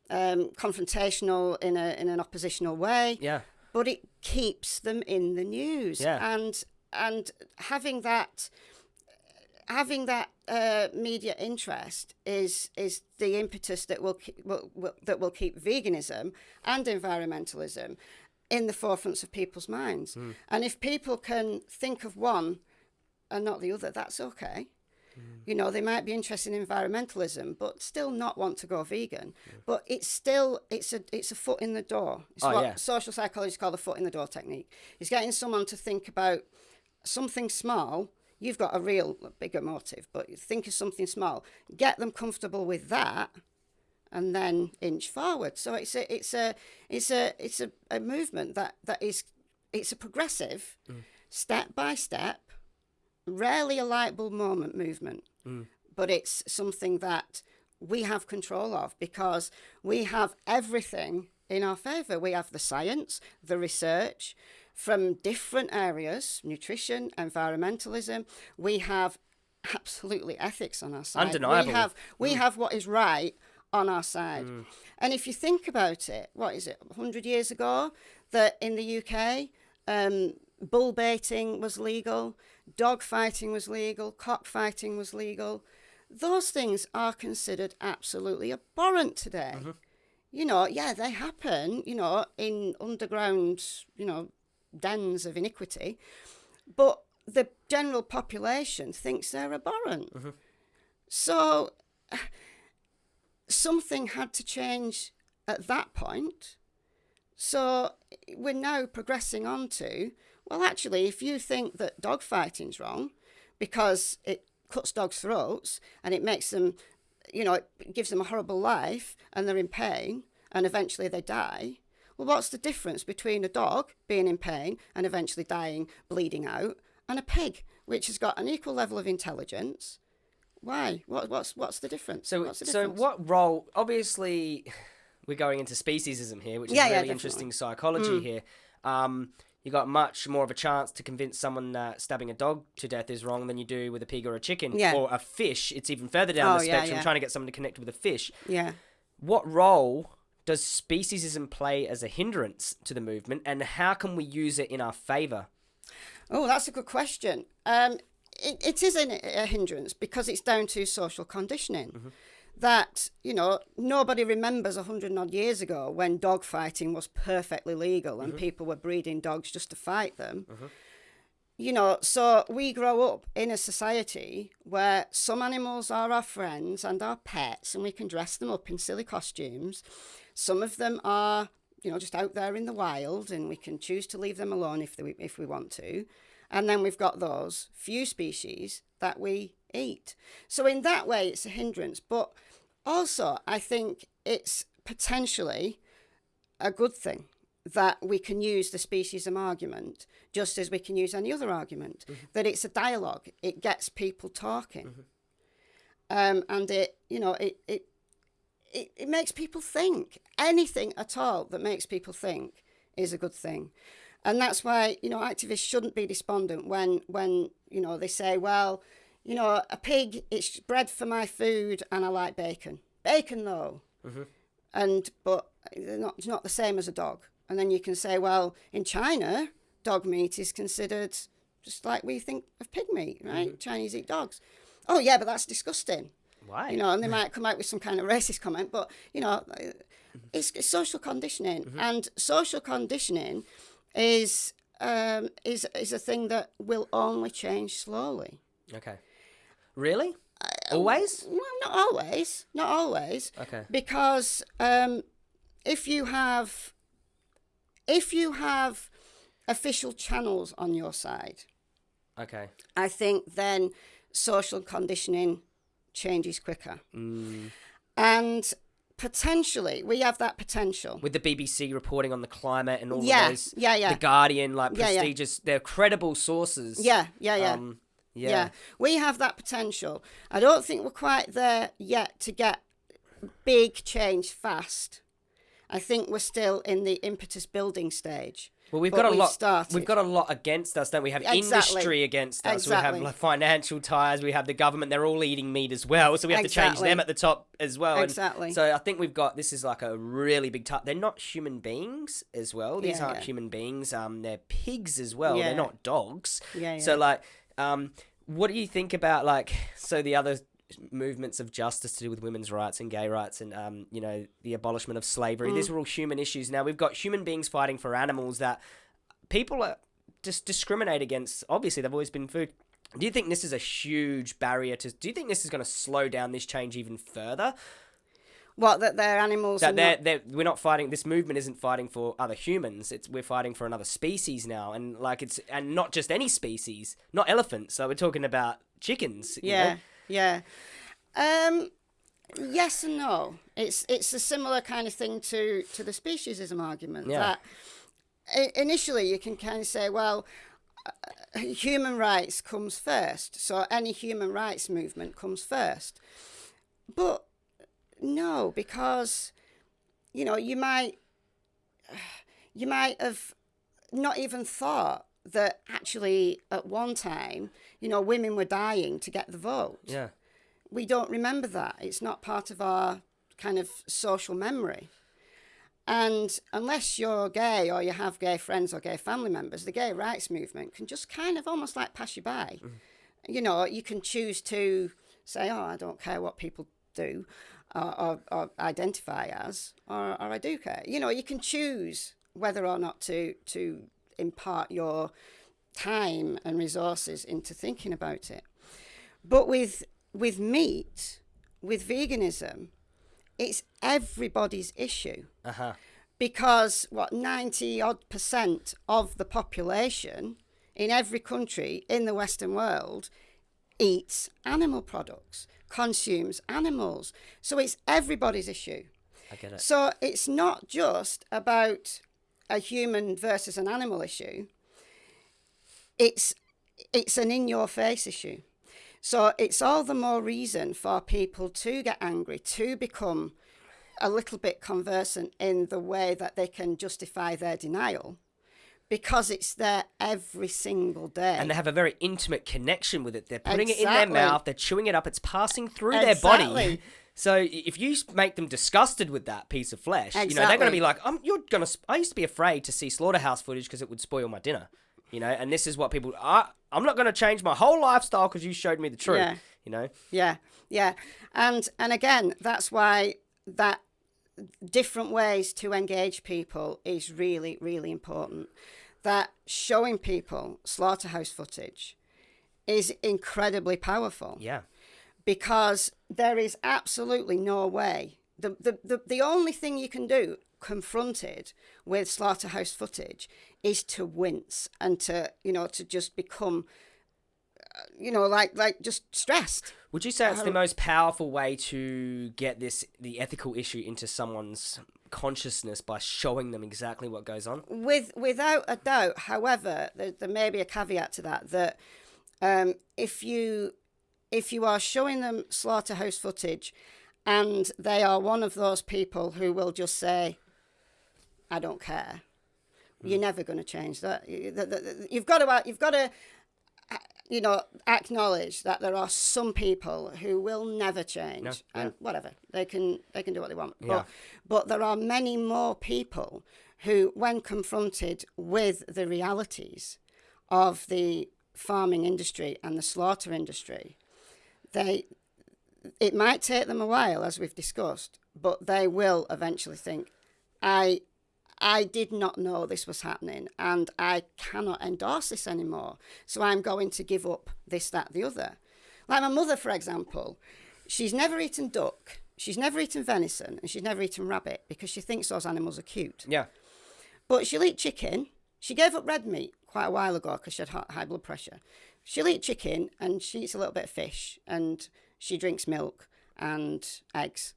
um, confrontational in a in an oppositional way. Yeah. but it keeps them in the news Yeah. and and having that having that uh, media interest is is the impetus that will, keep, will, will that will keep veganism and environmentalism in the forefronts of people's minds. And if people can think of one and not the other that's okay. You know they might be interested in environmentalism but still not want to go vegan. But it's still it's a it's a foot in the door. It's Oh, what yeah. social psychologists call the foot in the door technique. It's getting someone to think about something small you've got a real bigger motive but think of something small get them comfortable with that and then inch forward. So it's a it's a it's a it's a, a movement that that is it's a progressive mm. step by step rarely a light bulb moment movement, mm. but it's something that we have control of because we have everything in our favour. We have the science, the research from different areas nutrition, environmentalism. We have absolutely ethics on our side. Undeniable. We have, we mm. have what is right on our side. Mm. And if you think about it, what is it, 100 years ago, that in the UK, um, bull baiting was legal, dog fighting was legal, cockfighting was legal. Those things are considered absolutely abhorrent today. Mm-hmm. You know, yeah, they happen, you know, in underground, you know, dens of iniquity, but the general population thinks they're abhorrent. Mm-hmm. So (sighs) something had to change at that point. So we're now progressing on to, well, actually, if you think that dog fighting's wrong because it cuts dogs' throats and it makes them, you know, it gives them a horrible life and they're in pain and eventually they die. Well, what's the difference between a dog being in pain and eventually dying, bleeding out, and a pig, which has got an equal level of intelligence? Why? What, what's what's the difference? So, what's the so what role? Obviously, (sighs) we're going into speciesism here, which is Yeah, yeah, really. Hmm. interesting psychology here. Um, you got much more of a chance to convince someone that stabbing a dog to death is wrong than you do with a pig or a chicken Yeah. or a fish. It's even further down Oh, the yeah, spectrum. yeah. Trying to get someone to connect with a fish. Yeah. what role does speciesism play as a hindrance to the movement, and how can we use it in our favour? Oh, that's a good question. Um, it, it is a, a hindrance because it's down to social conditioning. Mm-hmm. That, you know, nobody remembers a hundred odd years ago when dog fighting was perfectly legal and people were breeding dogs just to fight them. You know, so we grow up in a society where some animals are our friends and our pets, and we can dress them up in silly costumes. Some of them are, you know, just out there in the wild, and we can choose to leave them alone if they, if we want to. And then we've got those few species that we eat. So in that way, it's a hindrance. But also, I think it's potentially a good thing that we can use the speciesism argument just as we can use any other argument. That it's a dialogue. It gets people talking, um, and it you know it it it, it makes people think. Anything at all that makes people think is a good thing. And that's why, you know, activists shouldn't be despondent when when, you know, they say, well, you know, a pig, it's bred for my food and I like bacon. Bacon though. Mm-hmm. And but they're not it's not the same as a dog. And then you can say, well, in China, dog meat is considered just like we think of pig meat, right? Mm-hmm. Chinese eat dogs. Oh yeah, but that's disgusting Why? you know, and they might come out with some kind of racist comment, but you know, it's, it's social conditioning, and social conditioning is um, is is a thing that will only change slowly. Okay. Really? Always? Well, not always, not always, Okay. because um, if you have if you have official channels on your side, Okay. I think then social conditioning changes quicker. Mm. And potentially, we have that potential. With the BBC reporting on the climate and all Yeah, of those, yeah, yeah. The Guardian, like Yeah, yeah. prestigious, they're credible sources. Yeah, yeah, yeah. Um, yeah. yeah. we have that potential. I don't think we're quite there yet to get big change fast. I think we're still in the impetus building stage. Well, we've got a we've lot. started. We've got a lot against us, don't we? We have Exactly. industry against us. We have like, financial ties. We have the government. They're all eating meat as well, so we have to change them at the top as well. And Exactly. so I think we've got this is like a really big. T- they're not human beings as well. These Yeah, aren't yeah. human beings. Um, they're pigs as well. Yeah. They're not dogs. Yeah, So like, um, what do you think about like so the other movements of justice to do with women's rights and gay rights and um, you know the abolishment of slavery. Mm. these are all human issues. Now we've got human beings fighting for animals that people are just discriminate against. Obviously they've always been food. Do you think this is a huge barrier to do you think this is going to slow down this change even further? What that they're animals that they're, not- they're, we're not fighting this movement isn't fighting for other humans. It's we're fighting for another species now. And like it's and not just any species not elephants. So we're talking about chickens you yeah, know? Yeah. Um, yes and no. It's it's a similar kind of thing to to the speciesism argument. Yeah. That initially you can kind of say, well, uh, human rights comes first, so any human rights movement comes first. But no, because you know you might you might have not even thought that actually at one time you know women were dying to get the vote yeah we don't remember that. It's not part of our kind of social memory. And unless you're gay or you have gay friends or gay family members, the gay rights movement can just kind of almost like pass you by. Mm. You know, you can choose to say, oh, I don't care what people do or, or, or identify as, or, or I do care. You know, you can choose whether or not to, to impart your time and resources into thinking about it. But with with meat, with veganism, it's everybody's issue. Uh-huh. Because what 90 odd percent of the population in every country in the western world eats animal products consumes animals. So it's everybody's issue. I get it. So it's not just about a human versus an animal issue. It's it's an in your face issue. So it's all the more reason for people to get angry, to become a little bit conversant in the way that they can justify their denial because it's there every single day. and they have a very intimate connection with it they're putting it in their mouth they're chewing it up it's passing through their body Exactly. (laughs) So if you make them disgusted with that piece of flesh, you know they're going to be like, "I'm you're gonna." s- I used to be afraid to see slaughterhouse footage because it would spoil my dinner. You know, and this is what people. I, I'm not going to change my whole lifestyle because you showed me the truth. Yeah. You know. Yeah, yeah, and and again, that's why that different ways to engage people is really really important. That showing people slaughterhouse footage is incredibly powerful Yeah. Because there is absolutely no way. The, the, the, the only thing you can do confronted with slaughterhouse footage is to wince and to, you know, to just become, uh, you know, like, like just stressed. Would you say it's the Um, most powerful way to get this the ethical issue into someone's consciousness by showing them exactly what goes on? With, without a doubt, however, there, there may be a caveat to that, that um, if you if you are showing them slaughterhouse footage and they are one of those people who will just say, I don't care, you're hmm. never going to change that. You've got to, you've got to, you know, acknowledge that there are some people who will never change, No, and whatever they can, they can do what they want. Yeah. But, but there are many more people who, when confronted with the realities of the farming industry and the slaughter industry, they it might take them a while, as we've discussed, but they will eventually think, I I did not know this was happening and I cannot endorse this anymore. So I'm going to give up this, that, the other. Like my mother, for example, she's never eaten duck, she's never eaten venison, and she's never eaten rabbit because she thinks those animals are cute. Yeah. But she'll eat chicken. She gave up red meat quite a while ago because she had high blood pressure. She'll eat chicken and she eats a little bit of fish and she drinks milk and eggs,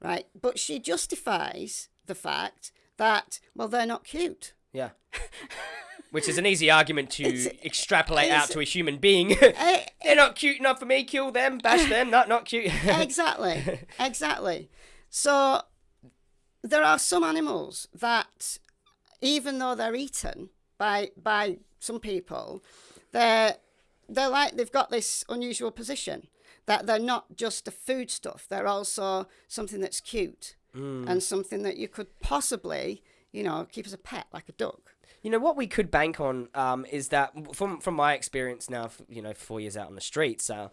right? But she justifies the fact that, well, they're not cute. Yeah. (laughs) Which is an easy argument to It's- extrapolate out to a human being. (laughs) Eh, (laughs) They're not cute enough for me. Kill them. Bash them. Not not cute. exactly, exactly. So there are some animals that, even though they're eaten by by some people, they're they're like they've got this unusual position that they're not just a food stuff. They're also something that's cute and something that you could possibly, you know, keep as a pet, like a duck. You know what we could bank on um, is that from from my experience now, you know, four years out on the streets, uh,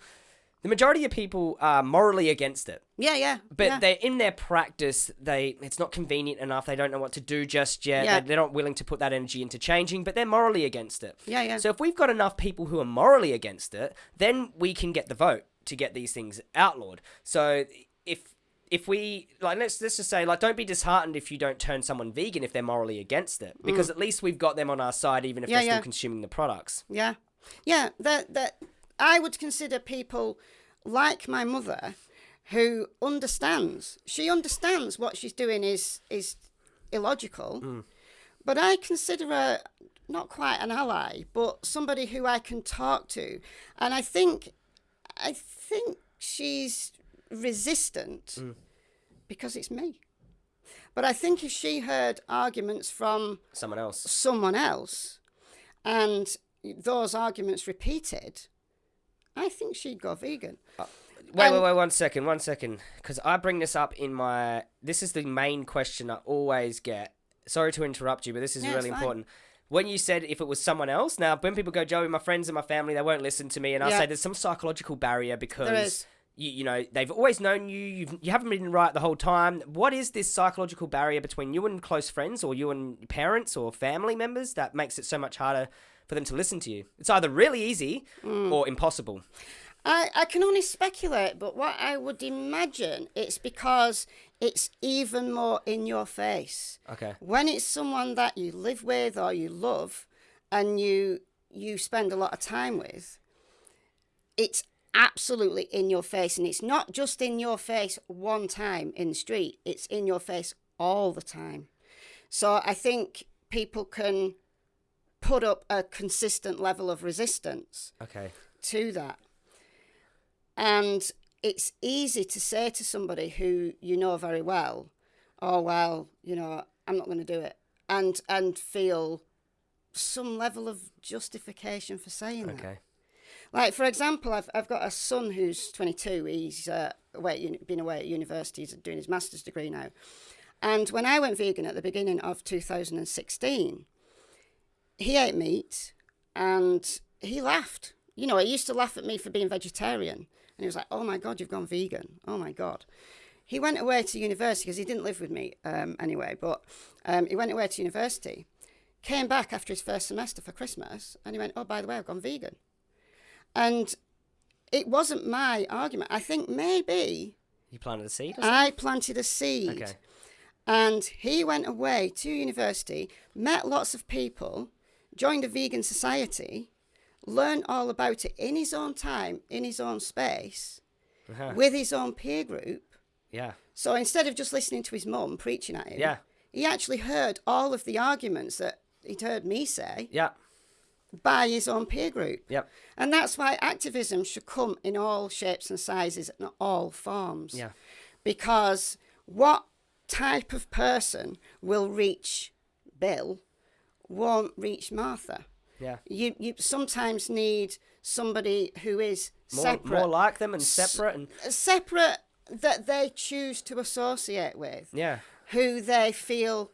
the majority of people are morally against it. Yeah, yeah. But yeah. they're in their practice. They it's not convenient enough. They don't know what to do just yet. Yeah. They, they're not willing to put that energy into changing. But they're morally against it. Yeah, yeah. So if we've got enough people who are morally against it, then we can get the vote to get these things outlawed. So if if we like let's let's just say like don't be disheartened if you don't turn someone vegan if they're morally against it because at least we've got them on our side even if Mm. Yeah, they're still consuming the products. Yeah, yeah. That that I would consider people like my mother, who understands. She understands what she's doing is is illogical, hmm. but I consider her not quite an ally, but somebody who I can talk to, and I think I think she's resistant hmm. because it's me. But I think if she heard arguments from Someone else. someone else and those arguments repeated, I think she'd go vegan. Wait, wait, Um, wait, one second, one second. Because I bring this up in my. This is the main question I always get. Sorry to interrupt you, but this is really important. When you said if it was someone else, now when people go, Joey, my friends and my family, they won't listen to me, and I Yeah. say there's some psychological barrier because you, you know they've always known you, you've, you haven't been right the whole time. What is this psychological barrier between you and close friends, or you and parents or family members that makes it so much harder for them to listen to you? It's either really easy Mm. or impossible. I, I can only speculate, but what I would imagine it's because it's even more in your face. Okay. When it's someone that you live with or you love and you you spend a lot of time with, it's absolutely in your face and it's not just in your face one time in the street, it's in your face all the time. So I think people can put up a consistent level of resistance Okay. to that. And it's easy to say to somebody who you know very well, oh well, you know, I'm not going to do it. And and feel some level of justification for saying that. Okay. Like for example, I've I've got a son who's 22. He's uh, away been away at university. He's doing his master's degree now. And when I went vegan at the beginning of 2016, he ate meat and he laughed. You know, he used to laugh at me for being vegetarian. And he was like, oh my God, you've gone vegan. Oh my God. He went away to university because he didn't live with me um, anyway, but um, he went away to university, came back after his first semester for Christmas, and he went, oh, by the way, I've gone vegan. And it wasn't my argument. I think maybe You planted a seed. I planted a seed. Okay. And he went away to university, met lots of people, joined a vegan society, learned all about it in his own time, in his own space, Uh-huh. with his own peer group. Yeah. So instead of just listening to his mum preaching at him, Yeah. he actually heard all of the arguments that he'd heard me say Yeah. by his own peer group. Yep. And that's why activism should come in all shapes and sizes and all forms. Yeah. Because what type of person will reach Bill won't reach Martha. Yeah. You you sometimes need somebody who is More, separate, more like them and separate and uh, separate that they choose to associate with, yeah. who they feel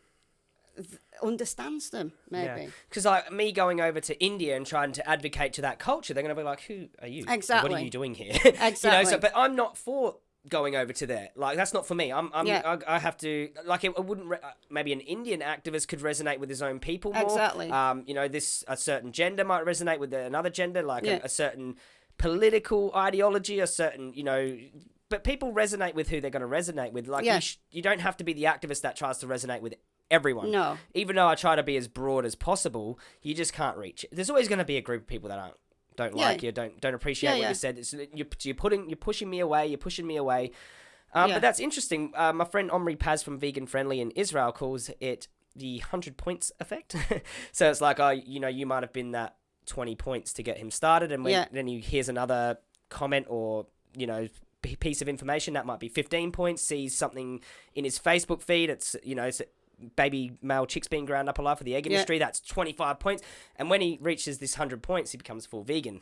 th- understands them. Maybe. Because like me going over to India and trying to advocate to that culture, they're going to be like, "Who are you? Exactly. What are you doing here?" (laughs) you know. So, Exactly. but I'm not for going over to there. Like that's not for me. I'm. I'm Yeah. I, I have to. Like it, it wouldn't. Re- uh, maybe an Indian activist could resonate with his own people more. Exactly. Um. You know, this a certain gender might resonate with another gender, like Yeah. a, a certain political ideology, a certain you know. But people resonate with who they're going to resonate with. Like Yeah. you, sh- you don't have to be the activist that tries to resonate with everyone No. even though I try to be as broad as possible, you just can't reach. it. There's always going to be a group of people that aren't don't Yeah. like you, don't don't appreciate Yeah, what you said. It's, you're, you're putting you're pushing me away. You're pushing me away. Um. But that's interesting. Uh, my friend Omri Paz from Vegan Friendly in Israel calls it the hundred points effect. (laughs) so it's like, oh, you know, you might have been that twenty points to get him started, and when, then he hears another comment or you know piece of information that might be 15 points sees something in his facebook feed it's you know it's baby male chicks being ground up alive for the egg Yeah. industry that's 25 points and when he reaches this 100 points he becomes full vegan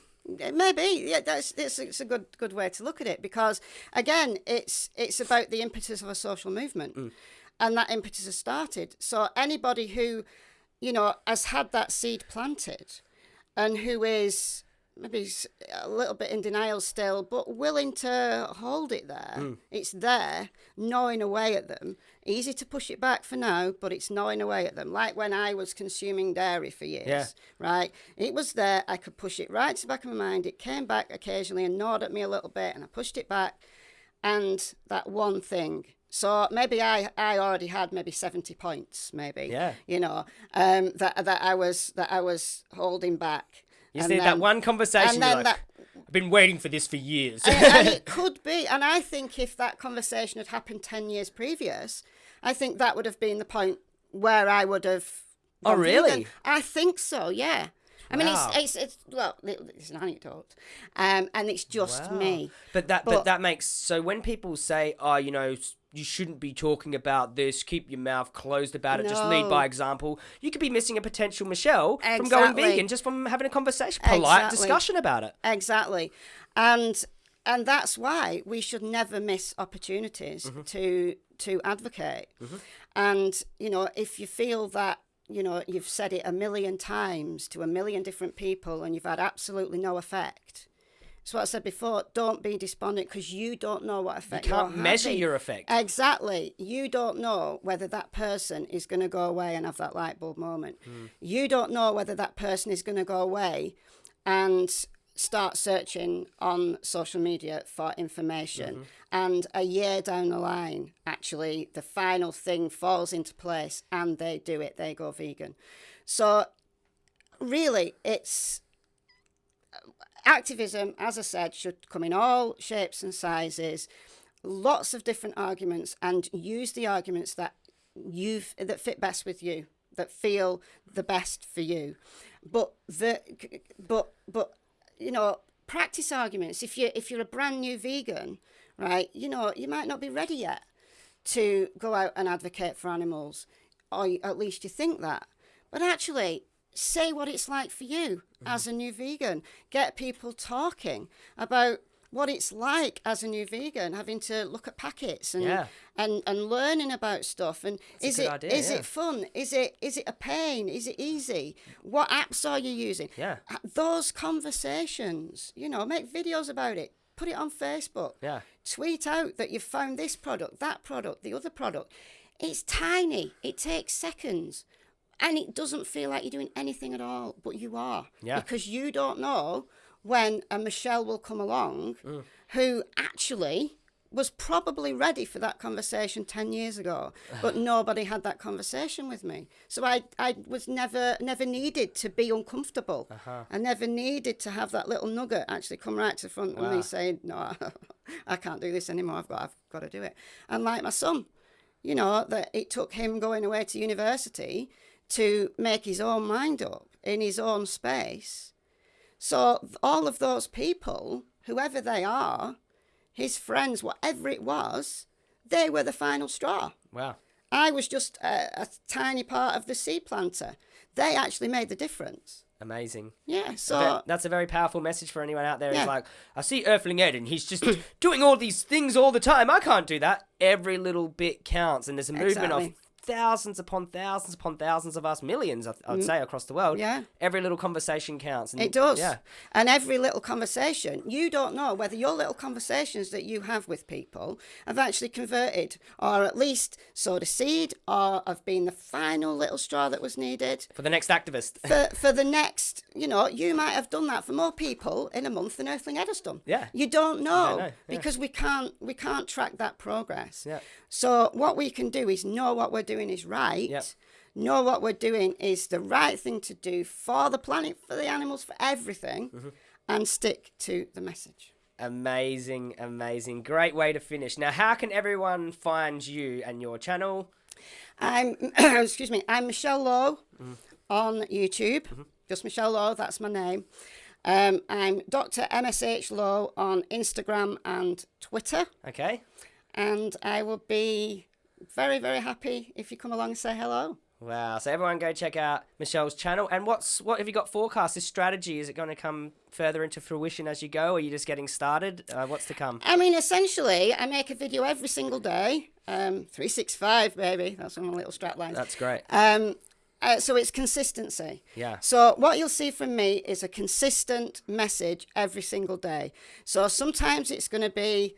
Maybe, yeah, that's it's, it's a good good way to look at it because again, it's it's about the impetus of a social movement, Mm. and that impetus has started. So anybody who, you know, has had that seed planted, and who is maybe he's a little bit in denial still, but willing to hold it there, Mm. it's there, gnawing away at them. Easy to push it back for now, but it's gnawing away at them. Like when I was consuming dairy for years Yeah. right? It was there. I could push it right to the back of my mind. It came back occasionally and gnawed at me a little bit, and I pushed it back. And that one thing. So maybe I, I already had maybe seventy points, maybe. Yeah. You know, um, that that I was that I was holding back. You And see that one conversation like, that i've been waiting for this for years and, and it (laughs) could be. And I think if that conversation had happened 10 years previous, I think that would have been the point where I would have. Oh, really? I think so, yeah. I mean, Wow. it's, it's, it's, well, it's an anecdote. Um, and it's just Wow. me. But that but, But- that makes so when people say, "Oh, you know, you shouldn't be talking about this. Keep your mouth closed about it. Just lead by example." You could be missing a potential Michelle from going vegan just from having a conversation, polite Exactly. discussion about it. Exactly. And and that's why we should never miss opportunities Mm-hmm. to to advocate. And you know, if you feel that you know you've said it a million times to a million different people and you've had absolutely no effect. It's what I said before. Don't be despondent because you don't know what effect You can't measure having. your effect. Exactly. You don't know whether that person is going to go away and have that light bulb moment. Hmm. You don't know whether that person is going to go away and start searching on social media for information. Mm-hmm. And a year down the line, actually, the final thing falls into place and they do it. They go vegan. So, really, it's activism, as I said, should come in all shapes and sizes, lots of different arguments, and use the arguments that you've that fit best with you, that feel the best for you. But the but but you know practice arguments. If you if you're a brand new vegan, right, you know you might not be ready yet to go out and advocate for animals, or at least you think that. But actually, say what it's like for you mm-hmm. as a new vegan. Get people talking about what it's like as a new vegan, having to look at packets and Yeah. and, and learning about stuff. And a is it idea, is yeah. it fun? Is it is it a pain? Is it easy? What apps are you using? Yeah. Those conversations, you know, make videos about it. Put it on Facebook. Yeah. Tweet out that you've found this product, that product, the other product. It's tiny. It takes seconds. And it doesn't feel like you're doing anything at all, but you are. Yeah. Because you don't know when a Michelle will come along Mm. who actually was probably ready for that conversation 10 years ago (sighs) but nobody had that conversation with me so i i was never never needed to be uncomfortable Uh-huh. i never needed to have that little nugget actually come right to the front of Wow. me saying no (laughs) i can't do this anymore i've got i've got to do it and like my son you know that it took him going away to university to make his own mind up in his own space so all of those people, whoever they are, his friends, whatever it was, they were the final straw. Wow. I was just a, a tiny part of the seed planter. They actually made the difference. Amazing. Yeah. So that's a very powerful message for anyone out there. Yeah. Who's like, I see Earthling Ed and he's just (clears throat) doing all these things all the time. I can't do that. Every little bit counts, and there's a movement of Exactly. Thousands upon thousands upon thousands of us, millions, I- I'd say, across the world. Mm. Yeah. Every little conversation counts. And It does. Yeah. And every little conversation, you don't know whether your little conversations that you have with people have actually converted or at least sowed a seed or have been the final little straw that was needed. For the next activist. for, for the next, you know, you might have done that for more people in a month than Earthling Ed has done. Yeah. You don't know, know, yeah. because we can't we can't track that progress. Yeah. So what we can do is know what we're doing is right. Yep. Know what we're doing is the right thing to do for the planet, for the animals, for everything, Mm-hmm. and stick to the message. amazing, amazing. Great way to finish. Now, how can everyone find you and your channel? I'm (clears throat) excuse me. I'm Michelle Lowe Mm-hmm. on YouTube. Just Michelle Lowe. That's my name. Um, I'm Dr. MSH Lowe on Instagram and Twitter, Okay. and I will be very very happy if you come along and say hello. Wow. So everyone go check out Michelle's channel. And what's what have you got forecast? This strategy is it going to come further into fruition as you go, or are you just getting started? Uh, what's to come? I mean, essentially, I make a video every single day. Um, 365, baby. That's one of my little strap lines. That's great. Um, uh, so it's consistency. Yeah. So what you'll see from me is a consistent message every single day. So sometimes it's going to be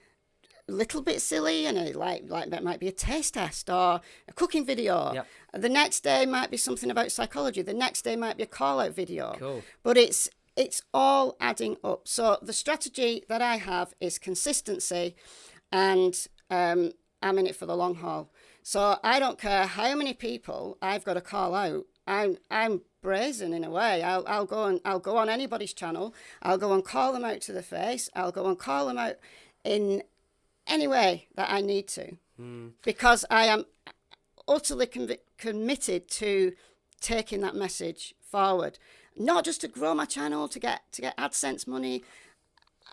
little bit silly and a, like like that might be a taste test or a cooking video. Yep. The next day might be something about psychology. The next day might be a call out video. Cool. But it's it's all adding up. So the strategy that I have is consistency, and um, I'm in it for the long haul. So I don't care how many people I've got to call out. I'm I'm brazen in a way. I'll I'll go and I'll go on anybody's channel. I'll go and call them out to the face. I'll go and call them out in any way that I need to, hmm. because I am utterly committed to taking that message forward. Not just to grow my channel to get to get AdSense money.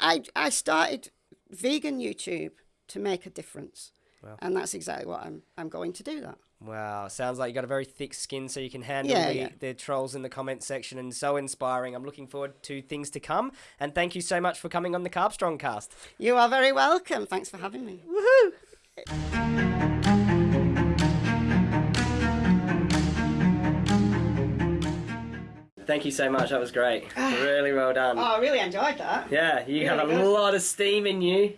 I I started vegan YouTube to make a difference, and that's exactly what I'm I'm going to do. That. Wow, sounds like you got a very thick skin, so you can handle Yeah, the, yeah. the trolls in the comment section, and so inspiring. I'm looking forward to things to come, and thank you so much for coming on the Carb Strong Cast. You are very welcome. Thanks for having me. Woohoo! Thank you so much. That was great. (sighs) really well done. Oh, I really enjoyed that. Yeah, you have a good. lot of steam in you.